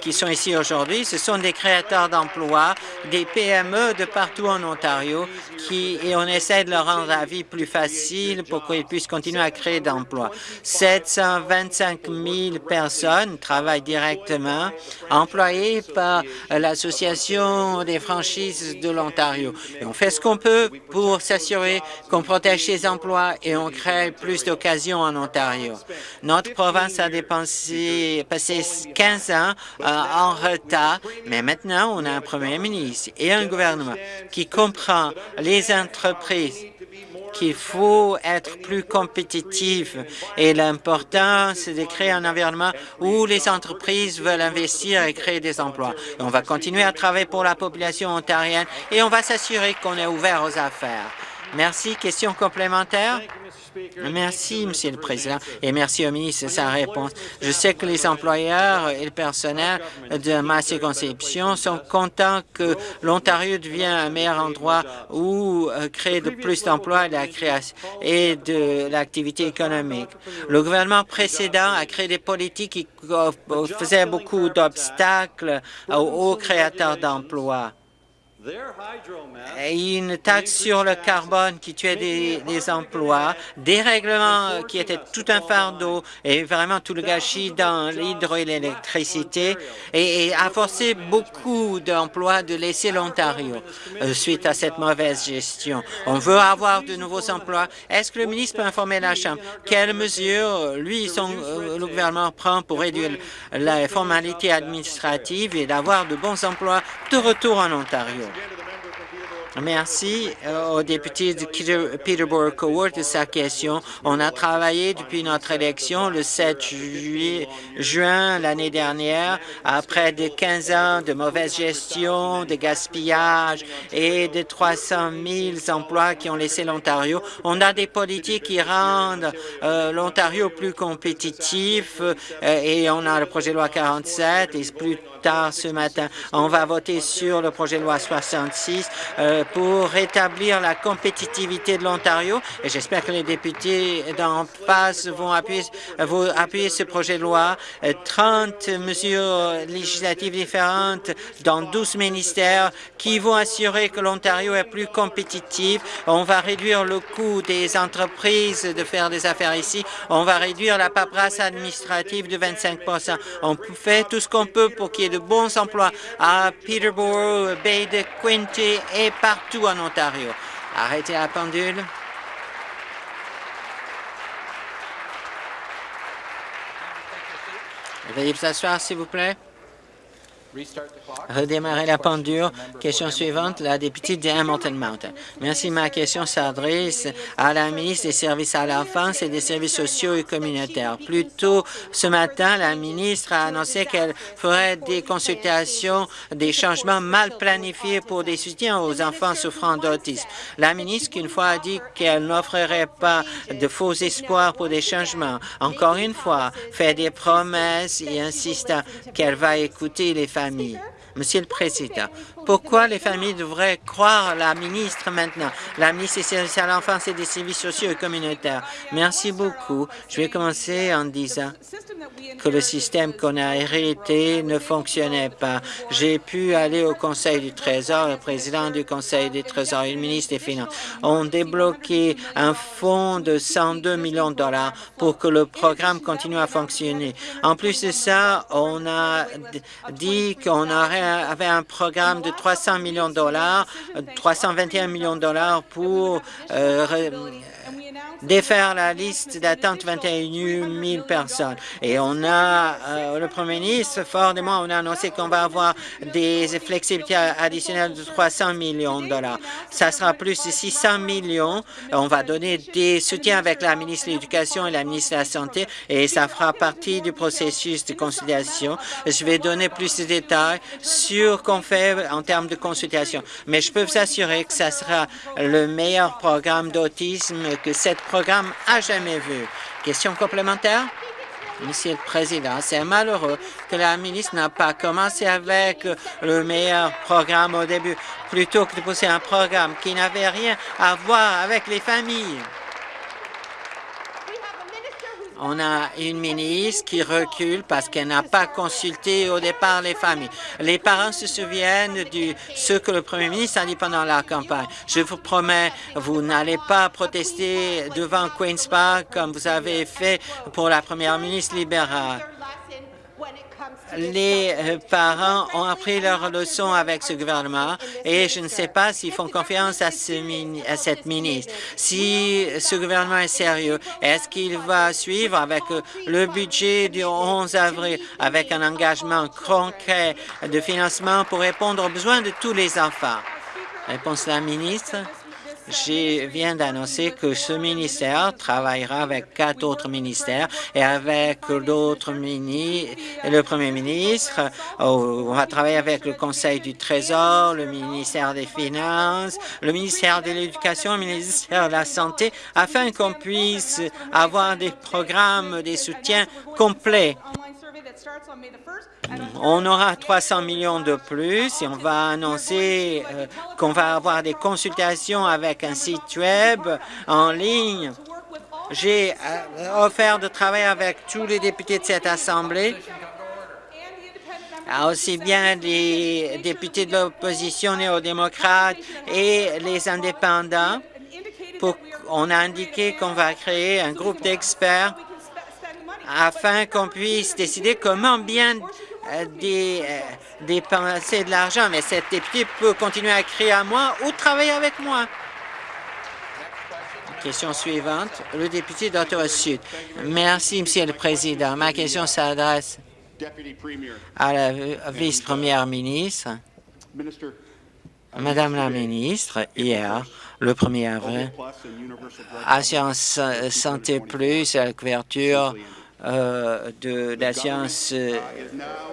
qui sont ici aujourd'hui, ce sont des créateurs d'emplois, des PME de partout en Ontario et on essaie de leur rendre la vie plus facile pour qu'ils puissent continuer à créer d'emplois. 725 000 personnes travaillent directement, employées par l'Association des franchises de l'Ontario. Et on fait ce qu'on peut pour s'assurer qu'on protège ces emplois et on crée plus d'occasions en Ontario. Notre province a dépensé, passé 15 ans euh, en retard, mais maintenant on a un premier ministre et un gouvernement qui comprend les entreprises qu'il faut être plus compétitif et l'important, c'est de créer un environnement où les entreprises veulent investir et créer des emplois. on va continuer à travailler pour la population ontarienne et on va s'assurer qu'on est ouvert aux affaires. Merci. Question complémentaire? Merci, Monsieur le Président, et merci au ministre de sa réponse. Je sais que les employeurs et le personnel de ma circonscription sont contents que l'Ontario devienne un meilleur endroit où euh, créer de plus d'emplois et de l'activité économique. Le gouvernement précédent a créé des politiques qui faisaient beaucoup d'obstacles aux créateurs d'emplois une taxe sur le carbone qui tuait des, emplois, des règlements qui étaient tout un fardeau et vraiment tout le gâchis dans l'hydro et l'électricité et, a forcé beaucoup d'emplois de laisser l'Ontario euh, suite à cette mauvaise gestion. On veut avoir de nouveaux emplois. Est-ce que le ministre peut informer la Chambre? quelles mesures, lui, son, euh, le gouvernement prend pour réduire la formalité administrative et d'avoir de bons emplois de retour en Ontario? Merci euh, au député de Peterborough Coward de sa question. On a travaillé depuis notre élection le 7 juin l'année dernière, après de 15 ans de mauvaise gestion, de gaspillage et de 300 000 emplois qui ont laissé l'Ontario. On a des politiques qui rendent euh, l'Ontario plus compétitif euh, et on a le projet de loi 47 et plus ce matin, on va voter sur le projet de loi 66 pour rétablir la compétitivité de l'Ontario et j'espère que les députés d'en face vont appuyer, ce projet de loi. 30 mesures législatives différentes dans 12 ministères qui vont assurer que l'Ontario est plus compétitif. On va réduire le coût des entreprises de faire des affaires ici. On va réduire la paperasse administrative de 25% On fait tout ce qu'on peut pour qu'il y ait de bons emplois à Peterborough, Bay de Quinte et par partout en Ontario. Arrêtez la pendule. Veuillez vous asseoir, s'il vous plaît. Redémarrer la pendule. Question suivante, la députée de Hamilton Mountain. Merci. Ma question s'adresse à la ministre des Services à l'enfance et des services sociaux et communautaires. Plus tôt ce matin, la ministre a annoncé qu'elle ferait des consultations des changements mal planifiés pour des soutiens aux enfants souffrant d'autisme. La ministre, qu'une fois, a dit qu'elle n'offrirait pas de faux espoirs pour des changements. Encore une fois, fait des promesses et insiste qu'elle va écouter les familles Monsieur le Président, pourquoi les familles devraient croire la ministre maintenant, la ministre des services à l'enfance et des services sociaux et communautaires? Merci beaucoup. Je vais commencer en disant que le système qu'on a hérité ne fonctionnait pas. J'ai pu aller au Conseil du Trésor, le président du Conseil du Trésor et le ministre des Finances ont débloqué un fonds de 102 millions de dollars pour que le programme continue à fonctionner. En plus de ça, on a dit qu'on avait un programme de 300 millions de dollars, 321 millions de dollars pour euh, défaire la liste d'attente 21 000 personnes. Et on a, euh, le Premier ministre, fort on a annoncé qu'on va avoir des flexibilités additionnelles de 300 millions de dollars. Ça sera plus de 600 millions. On va donner des soutiens avec la ministre de l'Éducation et la ministre de la Santé et ça fera partie du processus de consultation. Je vais donner plus de détails sur qu'on fait en termes de consultation. Mais je peux vous assurer que ça sera le meilleur programme d'autisme que cette programme a jamais vu. Question complémentaire? Monsieur le Président, c'est malheureux que la ministre n'a pas commencé avec le meilleur programme au début, plutôt que de pousser un programme qui n'avait rien à voir avec les familles. On a une ministre qui recule parce qu'elle n'a pas consulté au départ les familles. Les parents se souviennent de ce que le premier ministre a dit pendant la campagne. Je vous promets, vous n'allez pas protester devant Queen's Park comme vous avez fait pour la première ministre libérale les euh, parents ont appris leur leçon avec ce gouvernement et je ne sais pas s'ils font confiance à, cette ministre. Si ce gouvernement est sérieux, est-ce qu'il va suivre avec euh, le budget du 11 avril, avec un engagement concret de financement pour répondre aux besoins de tous les enfants? Réponse la ministre. Je viens d'annoncer que ce ministère travaillera avec quatre autres ministères et avec d'autres ministres, le premier ministre. On va travailler avec le Conseil du Trésor, le ministère des Finances, le ministère de l'Éducation, le ministère de la Santé, afin qu'on puisse avoir des programmes, des soutiens complets on aura 300 millions de plus et on va annoncer euh, qu'on va avoir des consultations avec un site web en ligne. J'ai euh, offert de travailler avec tous les députés de cette Assemblée, aussi bien les députés de l'opposition néo-démocrate et les indépendants. on a indiqué qu'on va créer un groupe d'experts afin qu'on puisse décider comment bien euh, euh, dépenser de l'argent. Mais cette députée peut continuer à crier à moi ou travailler avec moi. Question suivante, le député d'Ottawa-Sud. Merci, Monsieur le Président. Ma question s'adresse à la vice-première ministre. Madame la ministre, hier, le 1er avril, Assurance Santé Plus, la couverture euh, de l'assurance euh,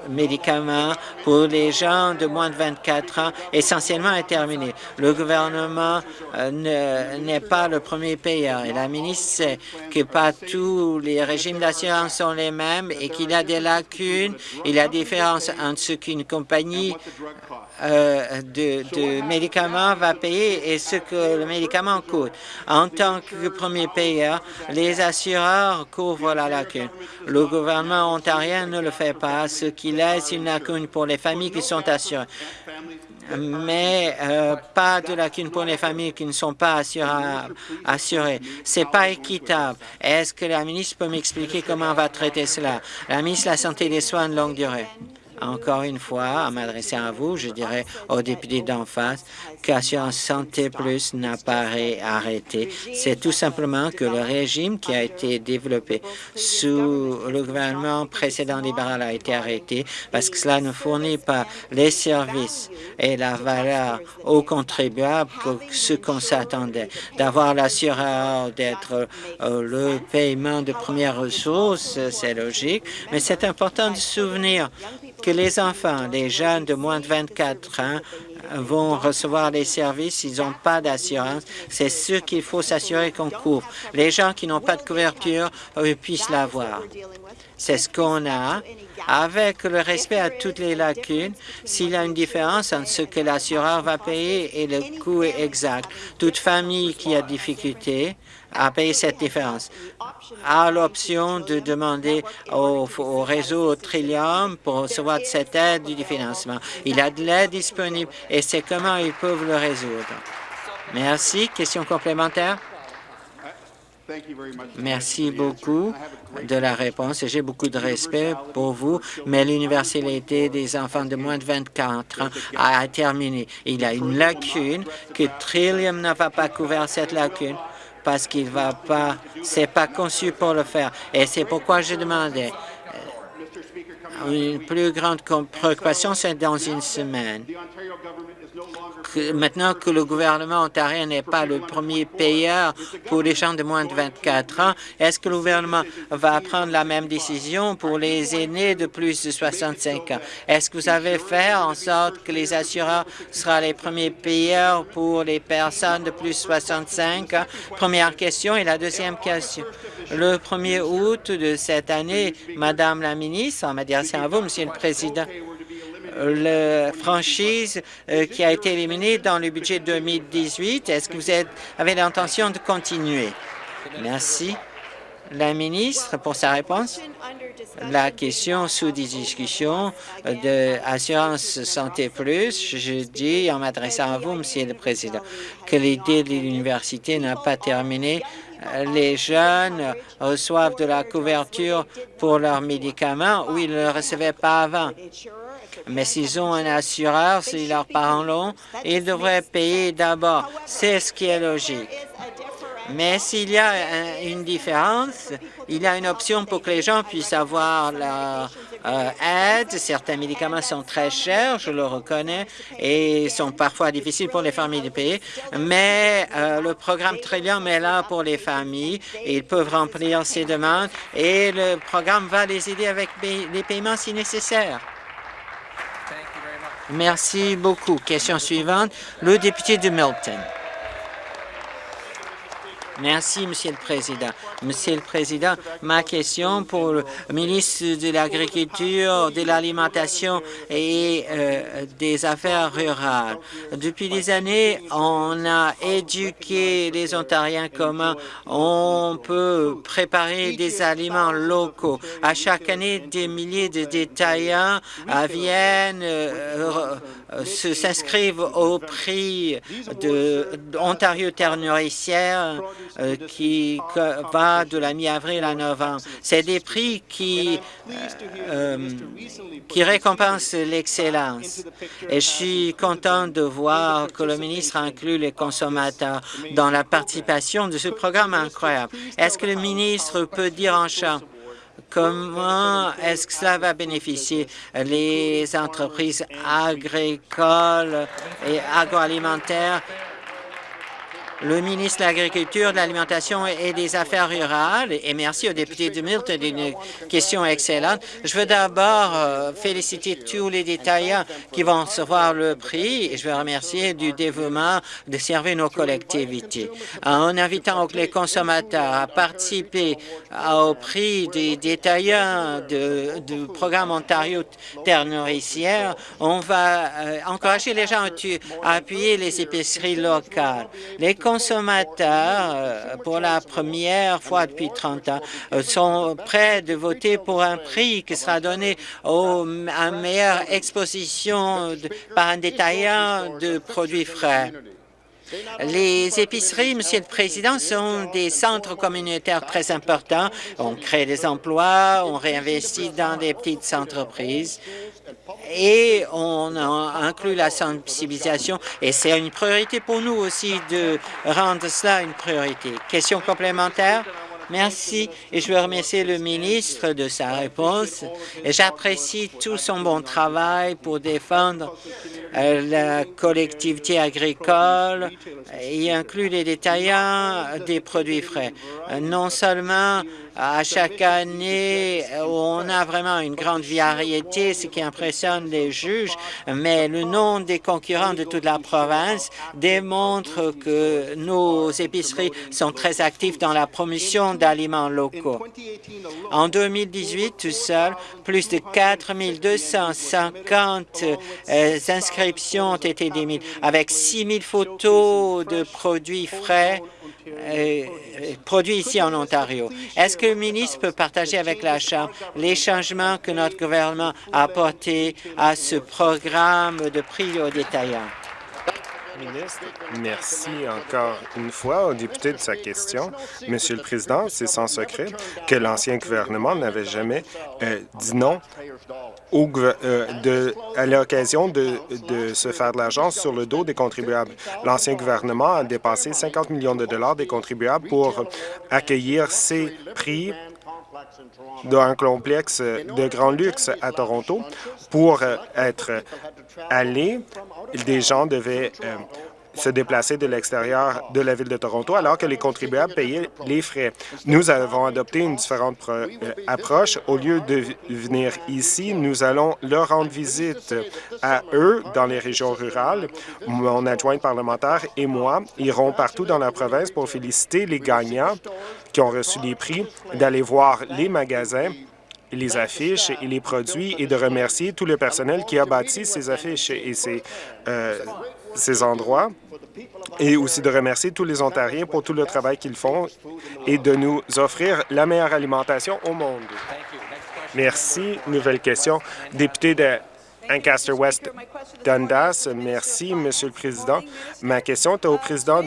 médicaments pour les gens de moins de 24 ans essentiellement est terminé. Le gouvernement euh, n'est pas le premier payeur et la ministre sait que pas tous les régimes d'assurance sont les mêmes et qu'il y a des lacunes, il y a des différences entre ce qu'une compagnie de, de, médicaments va payer et ce que le médicament coûte. En tant que premier payeur, les assureurs couvrent la lacune. Le gouvernement ontarien ne le fait pas, ce qui laisse une lacune pour les familles qui sont assurées mais euh, pas de lacune pour les familles qui ne sont pas assurées. assurées. Ce n'est pas équitable. Est-ce que la ministre peut m'expliquer comment on va traiter cela? La ministre de la Santé et des Soins de longue durée. Encore une fois, en m'adressant à vous, je dirais aux députés d'en face qu'Assurance Santé Plus n'a pas arrêté. C'est tout simplement que le régime qui a été développé sous le gouvernement précédent libéral a été arrêté parce que cela ne fournit pas les services et la valeur aux contribuables que ce qu'on s'attendait. D'avoir l'assureur, d'être euh, le paiement de premières ressources, c'est logique, mais c'est important de souvenir que les enfants, les jeunes de moins de 24 ans vont recevoir les services, ils n'ont pas d'assurance. C'est ce qu'il faut s'assurer qu'on couvre. Les gens qui n'ont pas de couverture eux, puissent l'avoir. C'est ce qu'on a. Avec le respect à toutes les lacunes, s'il y a une différence entre ce que l'assureur va payer et le coût exact, toute famille qui a difficulté à payer cette différence a l'option de demander au, réseau Trillium pour recevoir cette aide du financement. Il a de l'aide disponible et c'est comment ils peuvent le résoudre. Merci. Question complémentaire? Merci beaucoup de la réponse. J'ai beaucoup de respect pour vous, mais l'Université des enfants de moins de 24 ans a terminé. Il y a une lacune que Trillium n'a pas couvert cette lacune parce qu'il va pas, c'est pas conçu pour le faire. Et c'est pourquoi je demandais euh, une plus grande préoccupation, c'est dans une semaine maintenant que le gouvernement ontarien n'est pas le premier payeur pour les gens de moins de 24 ans, est-ce que le gouvernement va prendre la même décision pour les aînés de plus de 65 ans? Est-ce que vous avez fait en sorte que les assureurs seront les premiers payeurs pour les personnes de plus de 65 ans? Première question. Et la deuxième question. Le 1er août de cette année, Madame la ministre, en m'adressant à vous, Monsieur le Président, la franchise euh, qui a été éliminée dans le budget 2018. Est-ce que vous avez l'intention de continuer? Merci. La ministre, pour sa réponse, la question sous discussion de Assurance Santé Plus, je dis en m'adressant à vous, Monsieur le Président, que l'idée de l'université n'a pas terminé. Les jeunes reçoivent de la couverture pour leurs médicaments où ils ne le recevaient pas avant. Mais s'ils ont un assureur, si leurs parents l'ont, ils devraient payer d'abord. C'est ce qui est logique. Mais s'il y a une différence, il y a une option pour que les gens puissent avoir leur euh, aide. Certains médicaments sont très chers, je le reconnais, et sont parfois difficiles pour les familles de payer. Mais euh, le programme Trillium est là pour les familles. Ils peuvent remplir ces demandes et le programme va les aider avec les paiements si nécessaire. Merci beaucoup. Question suivante, le député de Milton. Merci, Monsieur le Président. Monsieur le Président, ma question pour le ministre de l'Agriculture, de l'Alimentation et euh, des Affaires rurales. Depuis des années, on a éduqué les Ontariens comment on peut préparer des aliments locaux. À chaque année, des milliers de détaillants viennent euh, s'inscrivent au prix de Ontario Terre nourricière euh, qui va de la mi-avril à novembre. C'est des prix qui, euh, euh, qui récompensent l'excellence. Et je suis content de voir que le ministre inclut les consommateurs dans la participation de ce programme incroyable. Est-ce que le ministre peut dire en champ Comment est-ce que cela va bénéficier les entreprises agricoles et agroalimentaires le ministre de l'Agriculture, de l'Alimentation et des Affaires rurales, et merci au député de Milton d'une question excellente. Je veux d'abord euh, féliciter tous les détaillants qui vont recevoir le prix et je veux remercier du dévouement de servir nos collectivités. En invitant les consommateurs à participer au prix des détaillants du programme Ontario Terre nourricière, on va euh, encourager les gens à appuyer les épiceries locales. Les consommateurs, euh, pour la première fois depuis 30 ans, euh, sont prêts de voter pour un prix qui sera donné à meilleure exposition par un détaillant de produits frais. Les épiceries, Monsieur le Président, sont des centres communautaires très importants. On crée des emplois, on réinvestit dans des petites entreprises et on inclut la sensibilisation et c'est une priorité pour nous aussi de rendre cela une priorité. Question complémentaire? Merci et je veux remercier le ministre de sa réponse. J'apprécie tout son bon travail pour défendre euh, la collectivité agricole et inclut les détaillants des produits frais. Non seulement à chaque année, on a vraiment une grande variété, ce qui impressionne les juges, mais le nom des concurrents de toute la province démontre que nos épiceries sont très actives dans la promotion d'aliments locaux. En 2018, tout seul, plus de 4 250 euh, inscriptions ont été démises, avec 6 000 photos de produits frais produits ici en Ontario. Est-ce que le ministre peut partager avec la Chambre les changements que notre gouvernement a apportés à ce programme de prix aux détaillants? Merci encore une fois au député de sa question. Monsieur le Président, c'est sans secret que l'ancien gouvernement n'avait jamais euh, dit non euh, à l'occasion de, se faire de l'argent sur le dos des contribuables. L'ancien gouvernement a dépensé 50 millions de dollars des contribuables pour accueillir ces prix d'un complexe de grand luxe à Toronto. Pour euh, être allés, des gens devaient euh, se déplacer de l'extérieur de la ville de Toronto alors que les contribuables payaient les frais. Nous avons adopté une différente euh, approche. Au lieu de venir ici, nous allons leur rendre visite à eux dans les régions rurales. Mon adjointe parlementaire et moi irons partout dans la province pour féliciter les gagnants qui ont reçu les prix, d'aller voir les magasins les affiches et les produits et de remercier tout le personnel qui a bâti ces affiches et ces, euh, ces endroits et aussi de remercier tous les Ontariens pour tout le travail qu'ils font et de nous offrir la meilleure alimentation au monde. Merci. Nouvelle question. Député de Ancaster West Dundas. Merci, Monsieur le Président. Ma question est au président,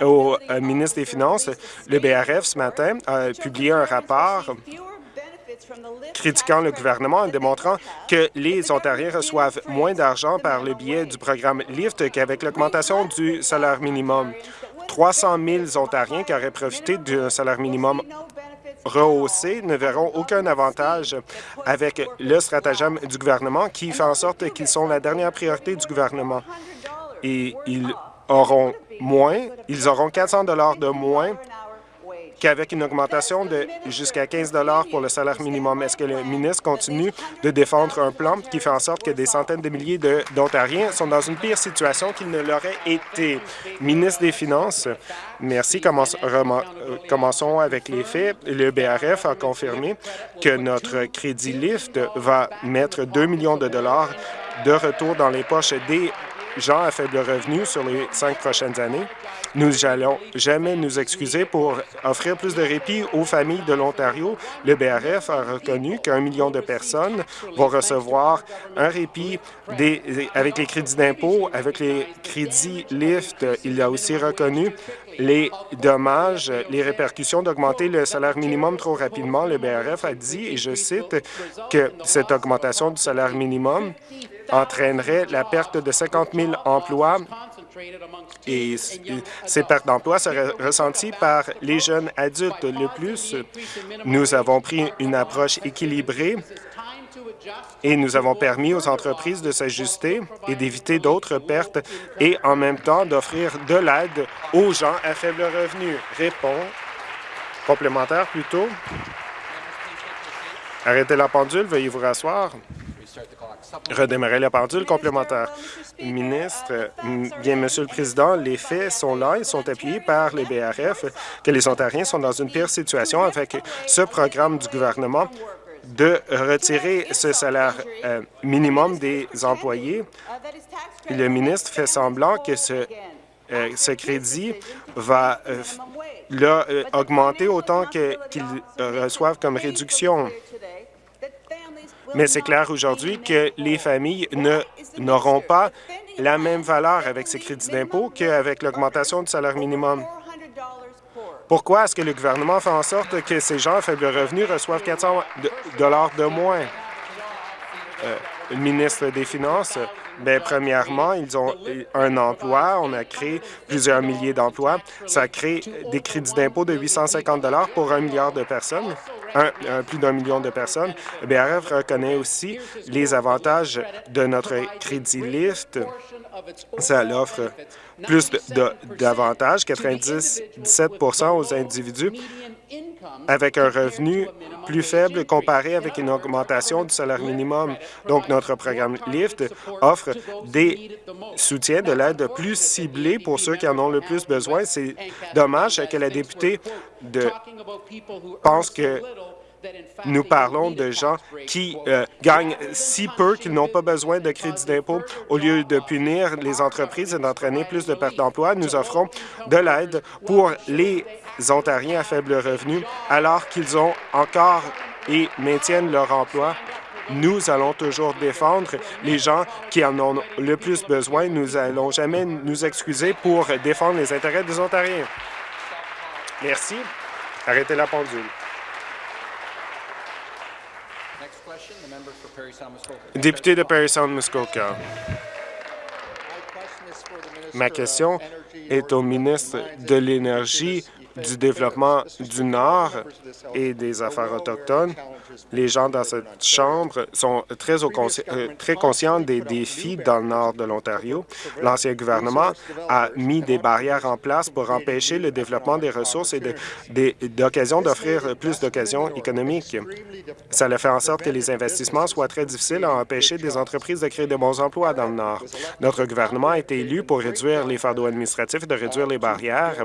au euh, ministre des Finances. Le BRF, ce matin, a publié un rapport critiquant le gouvernement en démontrant que les Ontariens reçoivent moins d'argent par le biais du programme LIFT qu'avec l'augmentation du salaire minimum. 300 000 Ontariens qui auraient profité d'un salaire minimum rehaussé ne verront aucun avantage avec le stratagème du gouvernement qui fait en sorte qu'ils sont la dernière priorité du gouvernement. Et ils auront moins, ils auront 400 de moins qu'avec une augmentation de jusqu'à 15 pour le salaire minimum. Est-ce que le ministre continue de défendre un plan qui fait en sorte que des centaines de milliers d'Ontariens sont dans une pire situation qu'ils ne l'auraient été? Ministre des Finances, merci. Euh, commençons avec les faits. Le BRF a confirmé que notre crédit LIFT va mettre 2 millions de dollars de retour dans les poches des gens à faible revenu sur les cinq prochaines années. Nous n'allons jamais nous excuser pour offrir plus de répit aux familles de l'Ontario. Le BRF a reconnu qu'un million de personnes vont recevoir un répit avec les crédits d'impôt, avec les crédits LIFT. Il a aussi reconnu les dommages, les répercussions d'augmenter le salaire minimum trop rapidement. Le BRF a dit, et je cite, que cette augmentation du salaire minimum entraînerait la perte de 50 000 emplois et ces pertes d'emplois seraient ressenties par les jeunes adultes. Le plus, nous avons pris une approche équilibrée et nous avons permis aux entreprises de s'ajuster et d'éviter d'autres pertes et en même temps d'offrir de l'aide aux gens à faible revenu. Répond. Complémentaire plutôt. Arrêtez la pendule, veuillez vous rasseoir redémarrer la pendule complémentaire. Ministre, bien, Monsieur le Président, les faits sont là, ils sont appuyés par les BRF, que les Ontariens sont dans une pire situation avec ce programme du gouvernement de retirer ce salaire euh, minimum des employés. Le ministre fait semblant que ce, euh, crédit va euh, augmenter autant qu'ils reçoivent comme réduction. Mais c'est clair aujourd'hui que les familles n'auront pas la même valeur avec ces crédits d'impôt qu'avec l'augmentation du salaire minimum. Pourquoi est-ce que le gouvernement fait en sorte que ces gens à faible revenu reçoivent 400 dollars de moins? Euh, le ministre des Finances, bien, premièrement, ils ont un emploi. On a créé plusieurs milliers d'emplois. Ça crée des crédits d'impôt de 850 pour un milliard de personnes plus d'un million de personnes. BRF reconnaît aussi les avantages de notre crédit LIFT. Ça offre plus d'avantages, 97% aux individus avec un revenu plus faible comparé avec une augmentation du salaire minimum. Donc, notre programme LIFT offre des soutiens de l'aide plus ciblés pour ceux qui en ont le plus besoin. C'est dommage que la députée de, pense que nous parlons de gens qui euh, gagnent si peu qu'ils n'ont pas besoin de crédit d'impôt. Au lieu de punir les entreprises et d'entraîner plus de pertes d'emplois, nous offrons de l'aide pour les Ontariens à faible revenu alors qu'ils ont encore et maintiennent leur emploi. Nous allons toujours défendre les gens qui en ont le plus besoin. Nous n'allons jamais nous excuser pour défendre les intérêts des Ontariens. Merci. Arrêtez la pendule. Député de Perry Sound Muskoka. Ma question est au ministre de l'Énergie du développement du Nord et des Affaires autochtones. Les gens dans cette Chambre sont très, euh, très conscients des défis dans le nord de l'Ontario. L'ancien gouvernement a mis des barrières en place pour empêcher le développement des ressources et d'occasions d'offrir plus d'occasions économiques. Ça a fait en sorte que les investissements soient très difficiles à empêcher des entreprises de créer de bons emplois dans le Nord. Notre gouvernement a été élu pour réduire les fardeaux administratifs et de réduire les barrières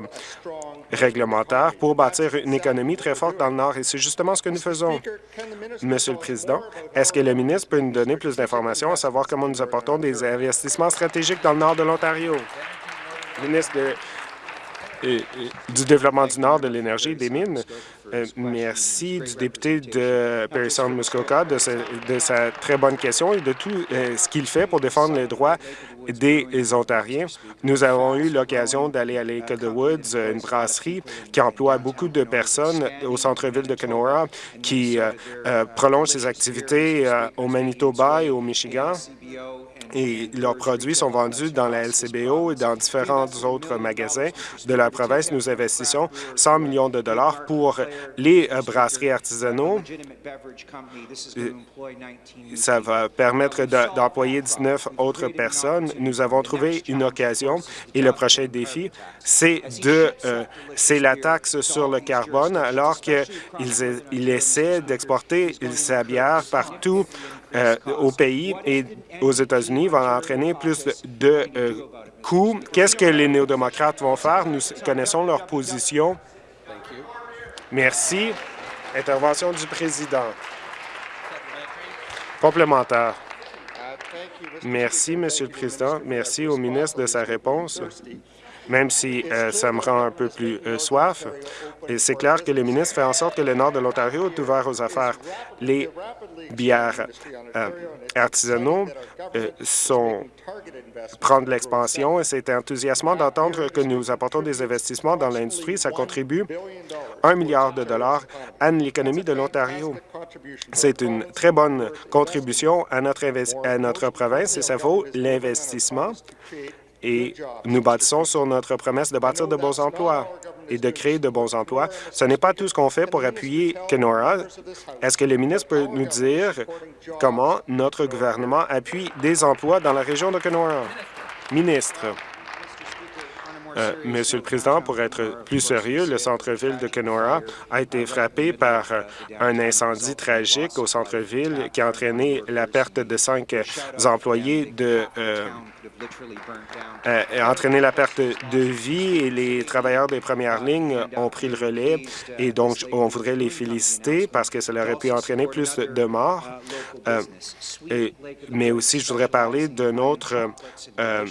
réglementaires pour bâtir une économie très forte dans le Nord, et c'est justement ce que nous faisons. Monsieur le Président, est-ce que le ministre peut nous donner plus d'informations à savoir comment nous apportons des investissements stratégiques dans le Nord de l'Ontario? ministre du Développement du Nord, de l'Énergie et des Mines. Merci du député de Perry Sound Muskoka de, de, sa très bonne question et de tout ce qu'il fait pour défendre les droits des Ontariens. Nous avons eu l'occasion d'aller à Lake of the Woods, une brasserie qui emploie beaucoup de personnes au centre-ville de Kenora, qui euh, euh, prolonge ses activités euh, au Manitoba et au Michigan et leurs produits sont vendus dans la LCBO et dans différents autres magasins de la province. Nous investissons 100 millions de dollars pour les brasseries artisanaux. Ça va permettre d'employer 19 autres personnes. Nous avons trouvé une occasion et le prochain défi, c'est de euh, c'est la taxe sur le carbone alors qu'ils essaient d'exporter sa bière partout euh, au pays et aux États-Unis va entraîner plus de euh, coûts. Qu'est-ce que les néo-démocrates vont faire? Nous connaissons leur position. Merci. Intervention du président. Complémentaire. Merci, Monsieur le Président. Merci au ministre de sa réponse même si euh, ça me rend un peu plus euh, soif. C'est clair que le ministre fait en sorte que le nord de l'Ontario est ouvert aux affaires. Les bières euh, artisanaux sont prendre l'expansion et c'est enthousiasmant d'entendre que nous apportons des investissements dans l'industrie. Ça contribue un milliard de dollars à l'économie de l'Ontario. C'est une très bonne contribution à notre, à notre province et ça vaut l'investissement et nous bâtissons sur notre promesse de bâtir de bons emplois et de créer de bons emplois. Ce n'est pas tout ce qu'on fait pour appuyer Kenora. Est-ce que le ministre peut nous dire comment notre gouvernement appuie des emplois dans la région de Kenora? Ministre. Euh, Monsieur le Président, pour être plus sérieux, le centre-ville de Kenora a été frappé par euh, un incendie tragique au centre-ville qui a entraîné la perte de cinq employés de euh, euh, entraîné la perte de vie et les travailleurs des premières lignes ont pris le relais et donc on voudrait les féliciter parce que cela aurait pu entraîner plus de morts. Euh, mais aussi, je voudrais parler d'une autre euh,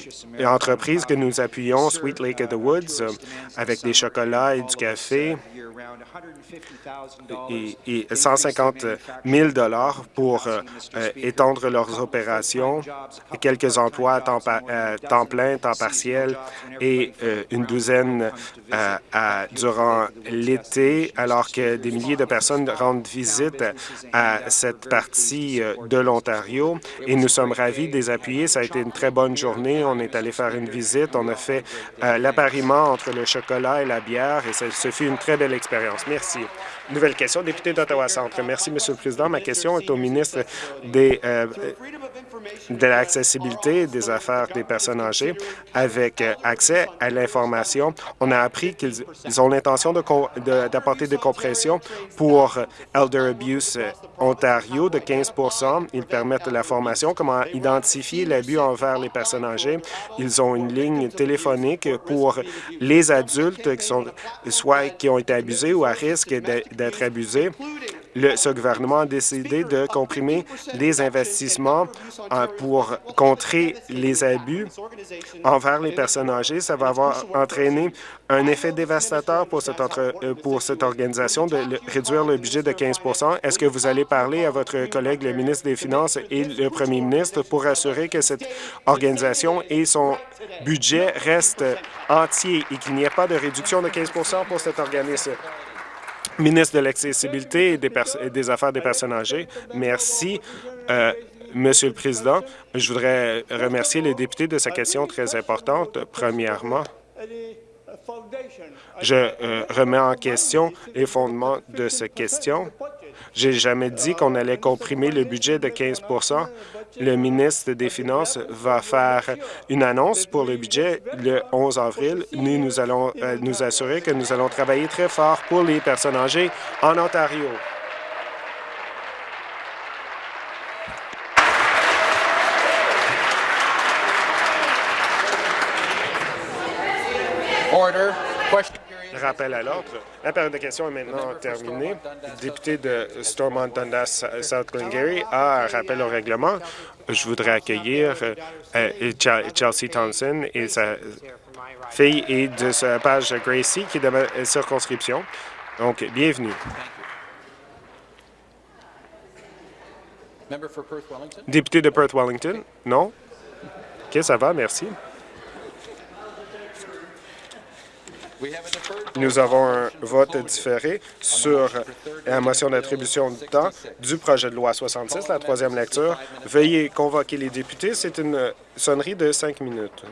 entreprise que nous appuyons, Sweet Lake the Woods, avec des chocolats et du café et, 150 000 pour euh, euh, étendre leurs opérations, quelques emplois à temps, euh, temps plein, temps partiel et une douzaine durant l'été, alors que des milliers de personnes rendent visite à cette partie de l'Ontario et nous sommes ravis de les appuyer. Ça a été une très bonne journée. On est allé faire une visite. On a fait l'appariement entre le chocolat et la bière et ce fut une très belle expérience. Merci. Nouvelle question, député d'Ottawa-Centre. Merci, Monsieur le Président. Ma question est au ministre des, euh, de l'accessibilité des affaires des personnes âgées. Avec euh, accès à l'information, on a appris qu'ils ont l'intention d'apporter des compressions pour Elder Abuse Ontario de 15% Ils permettent la formation, comment identifier l'abus envers les personnes âgées? Ils ont une ligne téléphonique pour les adultes qui sont soit qui ont été abusés ou à risque d'être abusés ce gouvernement a décidé de comprimer les investissements euh, pour contrer les abus envers les personnes âgées. Ça va avoir entraîné un effet dévastateur pour cette, euh, pour cette organisation de réduire le budget de 15% Est-ce que vous allez parler à votre collègue, le ministre des Finances et le premier ministre, pour assurer que cette organisation et son budget restent entiers et qu'il n'y ait pas de réduction de 15% pour cet organisme? Ministre de l'Accessibilité et des, Affaires des personnes âgées. Merci. Euh, Monsieur le Président, je voudrais remercier les députés de sa question très importante. Premièrement, je euh, remets en question les fondements de cette question. J'ai jamais dit qu'on allait comprimer le budget de 15% Le ministre des Finances va faire une annonce pour le budget le 11 avril. Nous, nous allons euh, nous assurer que nous allons travailler très fort pour les personnes âgées en Ontario. Order. Rappel à l'ordre. La période de questions est maintenant terminée. Le député de Stormont Dundas South Glengarry a un rappel au règlement. Je voudrais accueillir euh, Chelsea Thompson et sa fille et de sa page Gracie, qui est de ma circonscription. Donc, bienvenue. Député de Perth-Wellington? Non? OK, ça va, merci. Nous avons un vote différé sur la motion d'attribution de temps du projet de loi 66, la troisième lecture. Veuillez convoquer les députés. C'est une sonnerie de cinq minutes.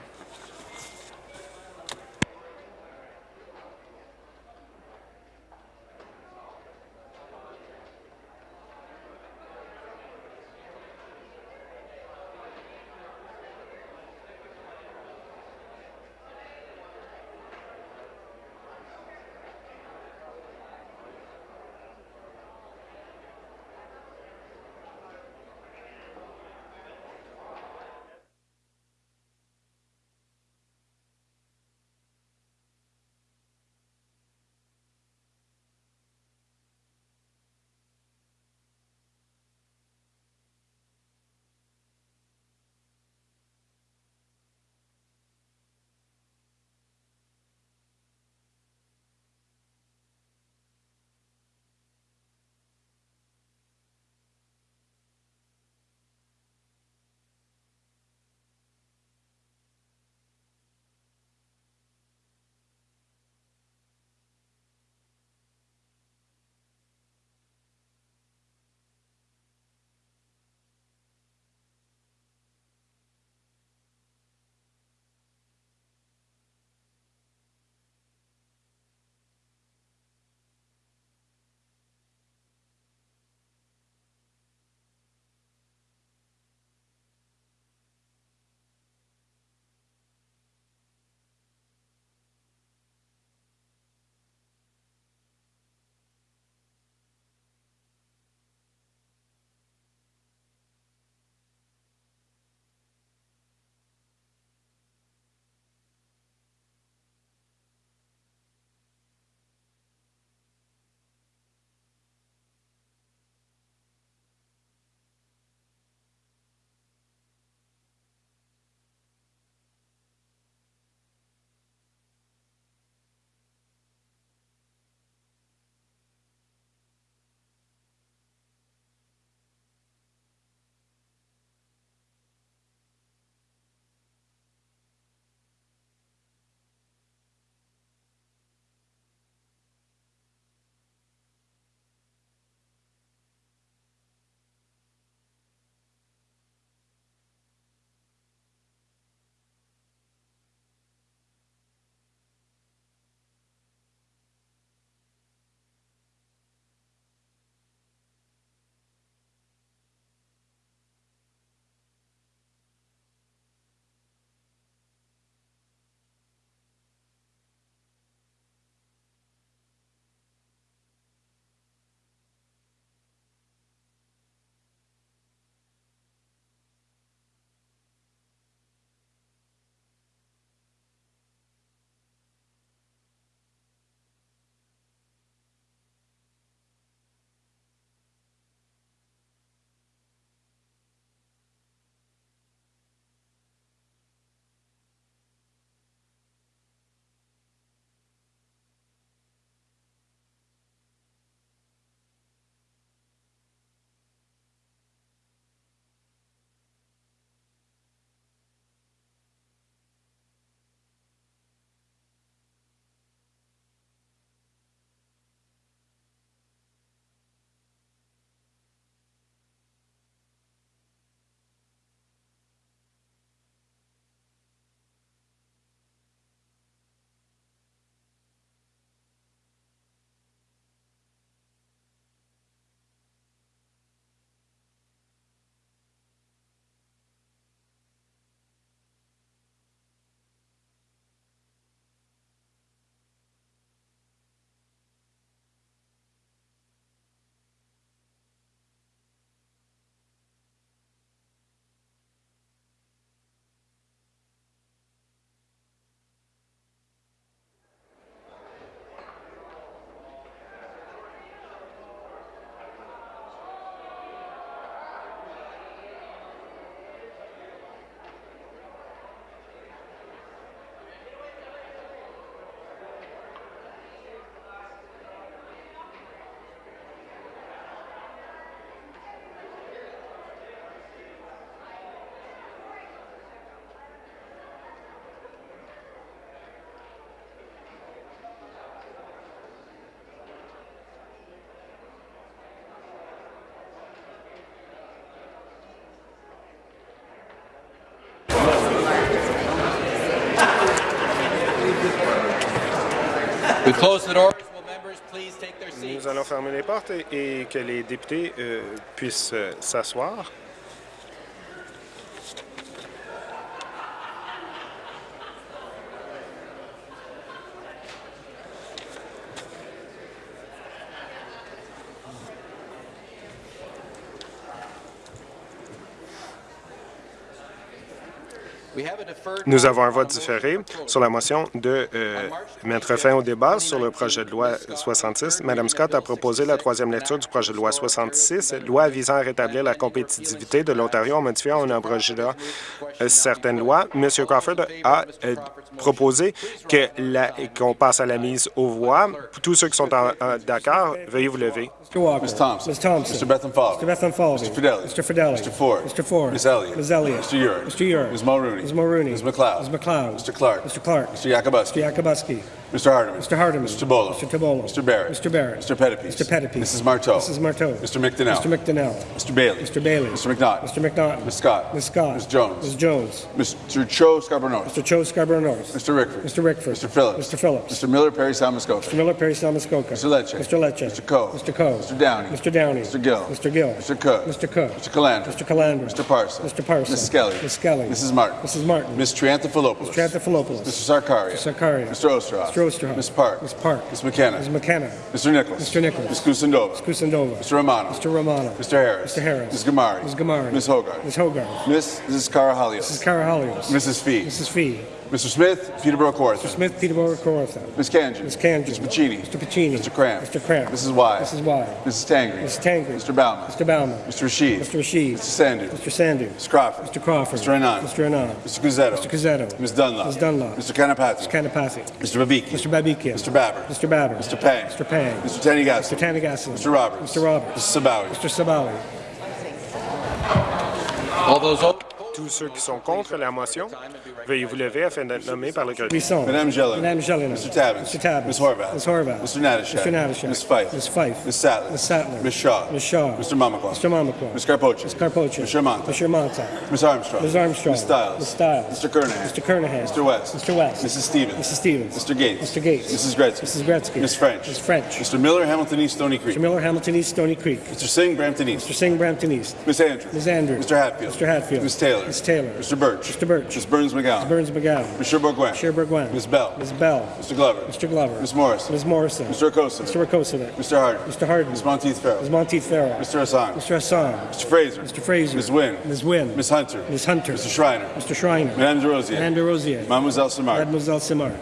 Nous allons fermer les portes et, que les députés euh, puissent euh, s'asseoir. Nous avons un vote différé sur la motion de euh, mettre fin au débat sur le projet de loi 66. Mme Scott a proposé la troisième lecture du projet de loi 66, loi visant à rétablir la compétitivité de l'Ontario en modifiant en abrogeant euh, certaines lois. M. Crawford a euh, proposé qu'on passe à la mise aux voix. Tous ceux qui sont d'accord, veuillez vous lever. Mr. Walker. Ms. Thompson. Ms. Thompson. Mr. Bethan Falvey. Mr. Bethan Falvey. Mr. Fidelli. Mr. Fidelli. Mr. Ford. Mr. Ford. Ms. Elliott. Ms. Elliott. Mr. Urick. Mr. Urick. Ms. Mulrooney. Ms. Mulrooney. Ms. McLeod. Ms. McLeod. Mr. Clark. Mr. Clark. Mr. Yakubuski. Mr. Yakubuski. Mr. Hardeman. Mr. Hardeman. Mr. Tibollo. Mr. Tibollo. Mr. Barrett. Mr. Barrett. Mr. Pettipies. Mr. Pettipies. Mrs. Marteau. Mrs. Marteau. Mr. McDonnell. Mr. McDonnell. Mr. Bailey. Mr. Bailey. Mr. McNaught. Mr. McNaught. Ms. Scott. Ms. Scott. Ms. Jones. Ms. Jones. Mr. Cho Scarborough North. Mr. Cho Scarborough North. Mr. Rickford. Mr. Rickford. Mr. Phillips. Mr. Phillips. Mr. Miller Perry Salmascoca. Mr. Miller, Perry, Salmascoca. Mr. Lecce. Mr. Lecce. Mr. Coe. Mr. Coe. Mr. Downey. Mr. Downey. Mr. Gill. Mr. Gill. Mr. Cook. Mr. Cook. Mr. Calandra. Mr. Calandra. Mr. Parson. Mr. Parson. Ms. Skelly. Ms. Skelly. Mrs. Martin. Mrs. Martin. Ms. Triantafilopoulos. Mr. Anthopoulos. Mr. Sarkaria. Mr. Sarkaria. Mr. Osterhoff. Mr. Osterhoff. Ms. Park. Ms. Park. Ms. McKenna. Ms. McKenna. Mr. Nichols. Mr. Nichols. Ms. Kusindova. Kusindova. Mr. Romano. Mr. Romano. Mr. Harris. Mr. Harris. Ms. Gamari. Ms. Gamari. Ms. Hogarth. Ms. Hogarth. Ms. Mrs. Carahalios. Mrs. Carahalios. Mrs. Fee. Mrs. Fee. Mr. Smith, Peterborough Mr. Smith, Peterborough, Kawartha. Ms. Kanjan. Ms. Kanjan. Mr. Pacini. Mr. Pacini. Mr. Cramp. Mr. Cramp. Mrs. Y. Mrs. Y. Mrs. Tangri. Mrs. Tangri. Mr. Bauman. Mr. Bauman. Mr. Rashid. Mr. Rashid. Mr. Sandu. Mr. Sandu. Mr. Crawford. Mr. Crawford. Mr. Anand. Mr. Anand. Mr. Guzzetto. Mr. Gazzetto. Ms. Dunlop. Ms. Dunlop. Mr. Kanapati. Mr. Kanapathy. Mr. Babiki. Mr. Babikia. Mr. Babber. Mr. Babber. Mr. Pang. Mr. Pang. Mr. Tanigas. Mr. Tanigassen. Mr. Roberts. Mr. Roberts. Mrs. Sabawi. Mr. Sabawi. All those opposed? Tous ceux qui sont contre la motion, veuillez vous lever afin d'être nommés par le greffier. Buisson. Madame Jelena. Madame Jelena. Mr. Tabbins. Mr. Tabbins. Ms. Horvath. Ms. Horvath. Mr. Natashak. Mr. Natashak. Ms. Fife. Ms. Fife. Ms. Sattler. Ms. Sattler. Ms. Shaw. Ms. Shaw. Mr. Mamakwa. Mr. Mamakwa. Ms. Carpoche. Ms. Carpoche. Mr. Manta. Mr. Manta. Ms. Armstrong. Ms. Armstrong. Ms. Stiles. Ms. Stiles. Mr. Kernahan. Mr. Kernahan. Mr. West. Mr. West. Mrs. Stevens. Mrs. Stevens. Mr. Gates. Mr. Gates. Mrs. Gretzky. Mrs. Gretzky. Ms. French. Ms. French. Mr. Miller, Hamilton East, Stony Creek. Mr. Miller, Hamilton East, Stony Creek. Mr. Singh, Brampton East. Mr. Singh, Brampton East. Ms. Andrews. Ms. Andrews. Mr. Hatfield. Mr. Hatfield. Ms. Taylor. Ms. Taylor. Mr. Birch. Mr. Birch. Ms. Burns McGowan. Burns McGowan. Mr. Bourguin. Mr. Bourguin. Ms. Bell. Ms. Bell. Mr. Glover. Mr. Glover. Ms. Morrison. Ms. Morrison. Mr. Acosta. Mr. Rakosovich. Mr. Harden. Mr. Harden. Ms. Monteith Farrell. Ms. Monteith Farrell. Mr. Hassan. Mr. Hassan. Mr. Fraser. Mr. Fraser. Ms. Wynn. Ms. Wynn. Ms. Hunter. Ms. Hunter. Mr. Schreiner. Mr. Schreiner. Madame de Rosier. Madame de Rosier. Mademoiselle Samar. Mademoiselle Simard.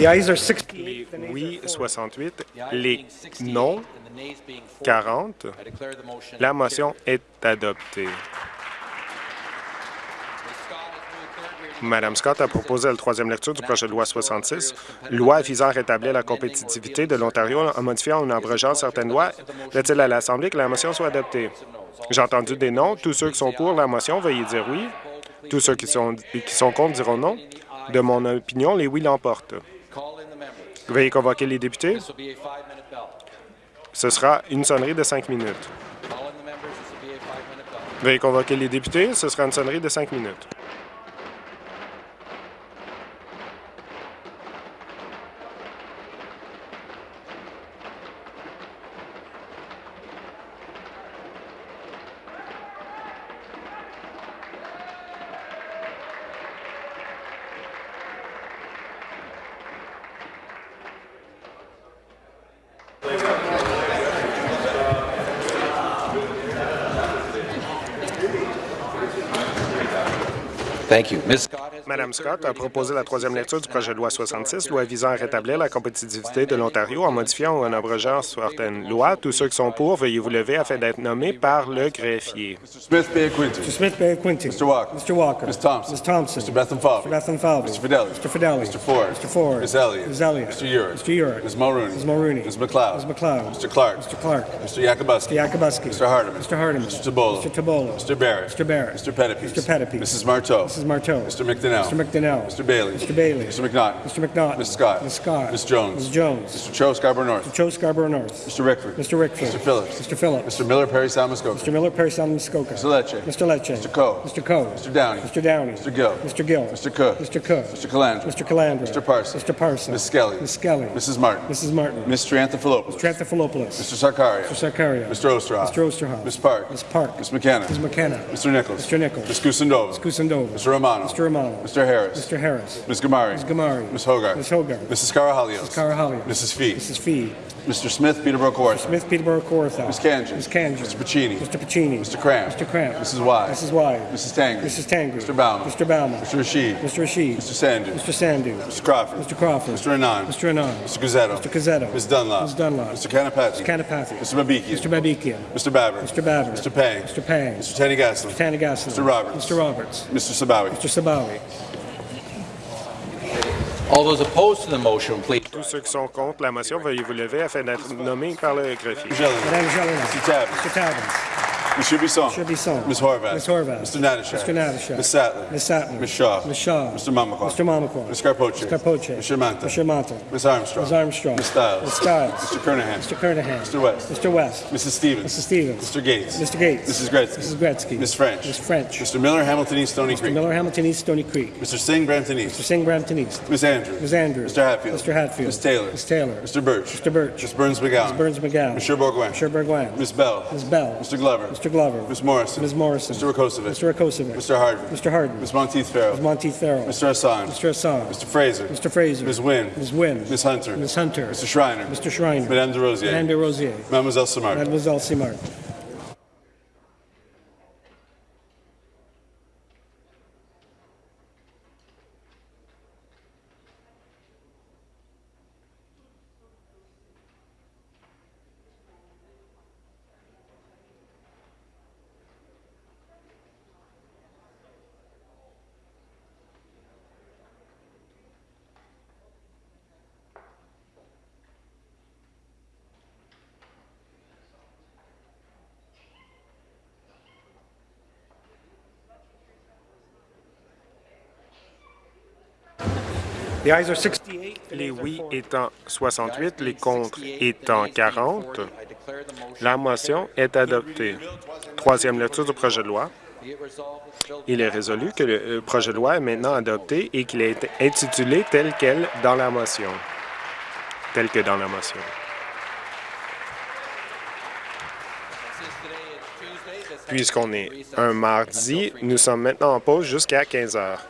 Les oui, 68. Les non, 40. La motion est adoptée. Madame Scott a proposé la troisième lecture du projet de loi 66, loi visant à rétablir la compétitivité de l'Ontario en modifiant ou en abrogeant certaines lois. Plaît-il à l'Assemblée que la motion soit adoptée? J'ai entendu des non. Tous ceux qui sont pour la motion, veuillez dire oui. Tous ceux qui sont, qui sont contre diront non. De mon opinion, les oui l'emportent. Veuillez convoquer les députés. Ce sera une sonnerie de cinq minutes. Veuillez convoquer les députés. Ce sera une sonnerie de cinq minutes. Thank you. Ms. Scott Madame Scott a proposé la troisième lecture du projet de loi 66, loi visant à rétablir la compétitivité de l'Ontario en modifiant ou en abrogeant certaines lois. Tous ceux qui sont pour, veuillez vous lever afin d'être nommés par le greffier. Smith Bay Quinty. Mr. Smith Bay Quinty. Mr. Walker. Mr. Walker. Ms. Thompson. Ms. Thompson. Mr. Bethlem Falvey. Mr. Bethlem Falvey. Mr. Fidelli. Mr. Fidelli. Mr. Ford. Mr. Ford. Ms. Elliott. Ms. Elliott. Mr. Urick. Mr. Urick. Ms. Mulrooney. Ms. Mulrooney. Ms. McLeod. Ms. McLeod. Mr. Clark. Mr. Clark. Mr. Yakubuski. Mr. Yakubuski. Mr. Hardeman. Mr. Hardeman. Mr. Tabola. Mr. Tabola. Mr. Barrett. Mr. Barrett. Mr. Mr. Mrs. Marteau. Mrs. Marteau. Mr. McDonnell. Mr. McDonnell. Mr. Bailey. Mr. Bailey. Mr. McNaughton. Mr. McNaughton. Ms. Scott. Ms. Scott. Ms. Jones. Ms. Jones. Mr. Cho Scarborough North. Joe Scarborough North. Mr. Rickford. Mr. Rickford. Mr. Phillips. Mr. Phillips. Mr. Miller Perry Salmascoca. Mr. Miller, Perry, Muskoka. Mr. Lecce. Mr. Lecce. Mr. Coe. Mr. Coe. Mr. Downey. Mr. Downey. Mr. Gill. Mr. Gill. Mr. Cook. Mr. Cook. Mr. Calandra. Mr. Calandra. Mr. Parsons. Mr. Parsons. Ms. Skelly. Ms. Skelly. Mrs. Martin. Mrs. Martin. Mr. Anthopoulos. Tranthopoulos. Mr. Sarkaria. Mr. Sarkaria. Mr. Osterhoff. Mr. Osterhoff. Ms. Park. Ms. Park. Ms. McKenna. Ms. McKenna. Mr. Nichols. Mr. Nichols. Ms. Kusendova. Kusendova. Mr. Romano. Mr. Romano. Mr. Harris. Mr. Harris. Ms. Gamari. Ms. Gamari. Ms. Hogarth. Ms. Hogarth. Mrs. Carahalios. Carahalios. Mrs. Fee. Mrs. Fee. Mr. Smith, Peterborough Kawartha. Smith, Peterborough, Kawartha. Ms. Kanji. Ms. Kanji. Mr. Pacini. Mr. Pacini. Mr. Cramp. Mr. Cramp. Mrs. Wise. Mrs. Wise. Mrs. Tangri. Mrs. Tangri. Mr. Bauman. Mr. Bauman. Mr. Rashid. Mr. Rashid. Mr. Sandu. Mr. Sandu. Mr. Crawford. Mr. Crawford. Mr. Anand. Mr. Anand. Mr. Guzzetto. Mr. Guzzetto. Ms. Dunlop. Ms. Dunlop. Mr. Kanapati. Mr. Kanapathy. Mr. Babikian. Mr. Babikian. Mr. Babber. Mr. Babber. Mr. Pang. Mr. Pang. Mr. Tanigaslin. Mr. Tanigaslin. Mr. Roberts. Mr. Roberts. Mr. Sabawi. Mr. Sabawi. Tous ceux qui sont contre la motion, veuillez vous lever afin d'être nommés par le greffier. Madame. Mr. Tabbins. Mr. Tabbins. Monsieur Bisson. Mr. Bisson. Ms. Horvath. Ms. Horvath. Mr. Natashak. Mr. Natashak. Ms. Sattler. Ms. Sattler. Ms. Shaw. Ms. Shaw. Mr. Mamakwa. Mr. Mamakwa. Ms. Carpoche. Ms. Carpoche. Mr. Manta. Mr. Manta. Ms. Armstrong. Ms. Armstrong. Ms. Stiles. Ms. Stiles. Mr. Kernahan. Mr. Kernahan. Mr. West. Mr. West. Mrs. Stevens. Mrs. Stevens. Mr. Gates. Mr. Gates. Mrs. Gretzky. Mrs. Gretzky. Ms. French. Ms. French. Mr. Miller, Hamilton East, Stony Creek. Mr. Miller, Hamilton East, Stony Creek. Mr. Singh, Brampton Mr. Singh, Brampton East. Ms. Andrews. Ms. Andrews. Mr. Hatfield. Mr. Hatfield. Ms. Taylor. Ms. Taylor. Mr. Birch. Mr. Birch. Ms. Burns McGowan. Ms. Burns McGowan. Mr. Bourgoin. Mr. Bourgoin. Ms. Bell. Ms. Bell. Mr. Glover. Mr. Glover. Ms. Morrison. Ms. Morrison. Mr. Rakosovic. Mr. Rakosovic. Mr. Hardman. Mr. Hardman. Ms. Monteith Farrell. Ms. Monteith Farrell. Mr. Hassan. Mr. Hassan. Mr. Fraser. Mr. Fraser. Ms. Wynn. Ms. Wynn. Ms. Hunter. Ms. Hunter. Mr. Schreiner. Mr. Schreiner. Madame de Rosier. Madame de Rosier. Mademoiselle Samard. Mademoiselle Simard. Les oui étant 68, les contre étant 40, la motion est adoptée. Troisième lecture du projet de loi. Il est résolu que le euh, projet de loi est maintenant adopté et qu'il est intitulé tel quel dans la motion. Tel que dans la motion. Puisqu'on est un mardi, nous sommes maintenant en pause jusqu'à 15 heures.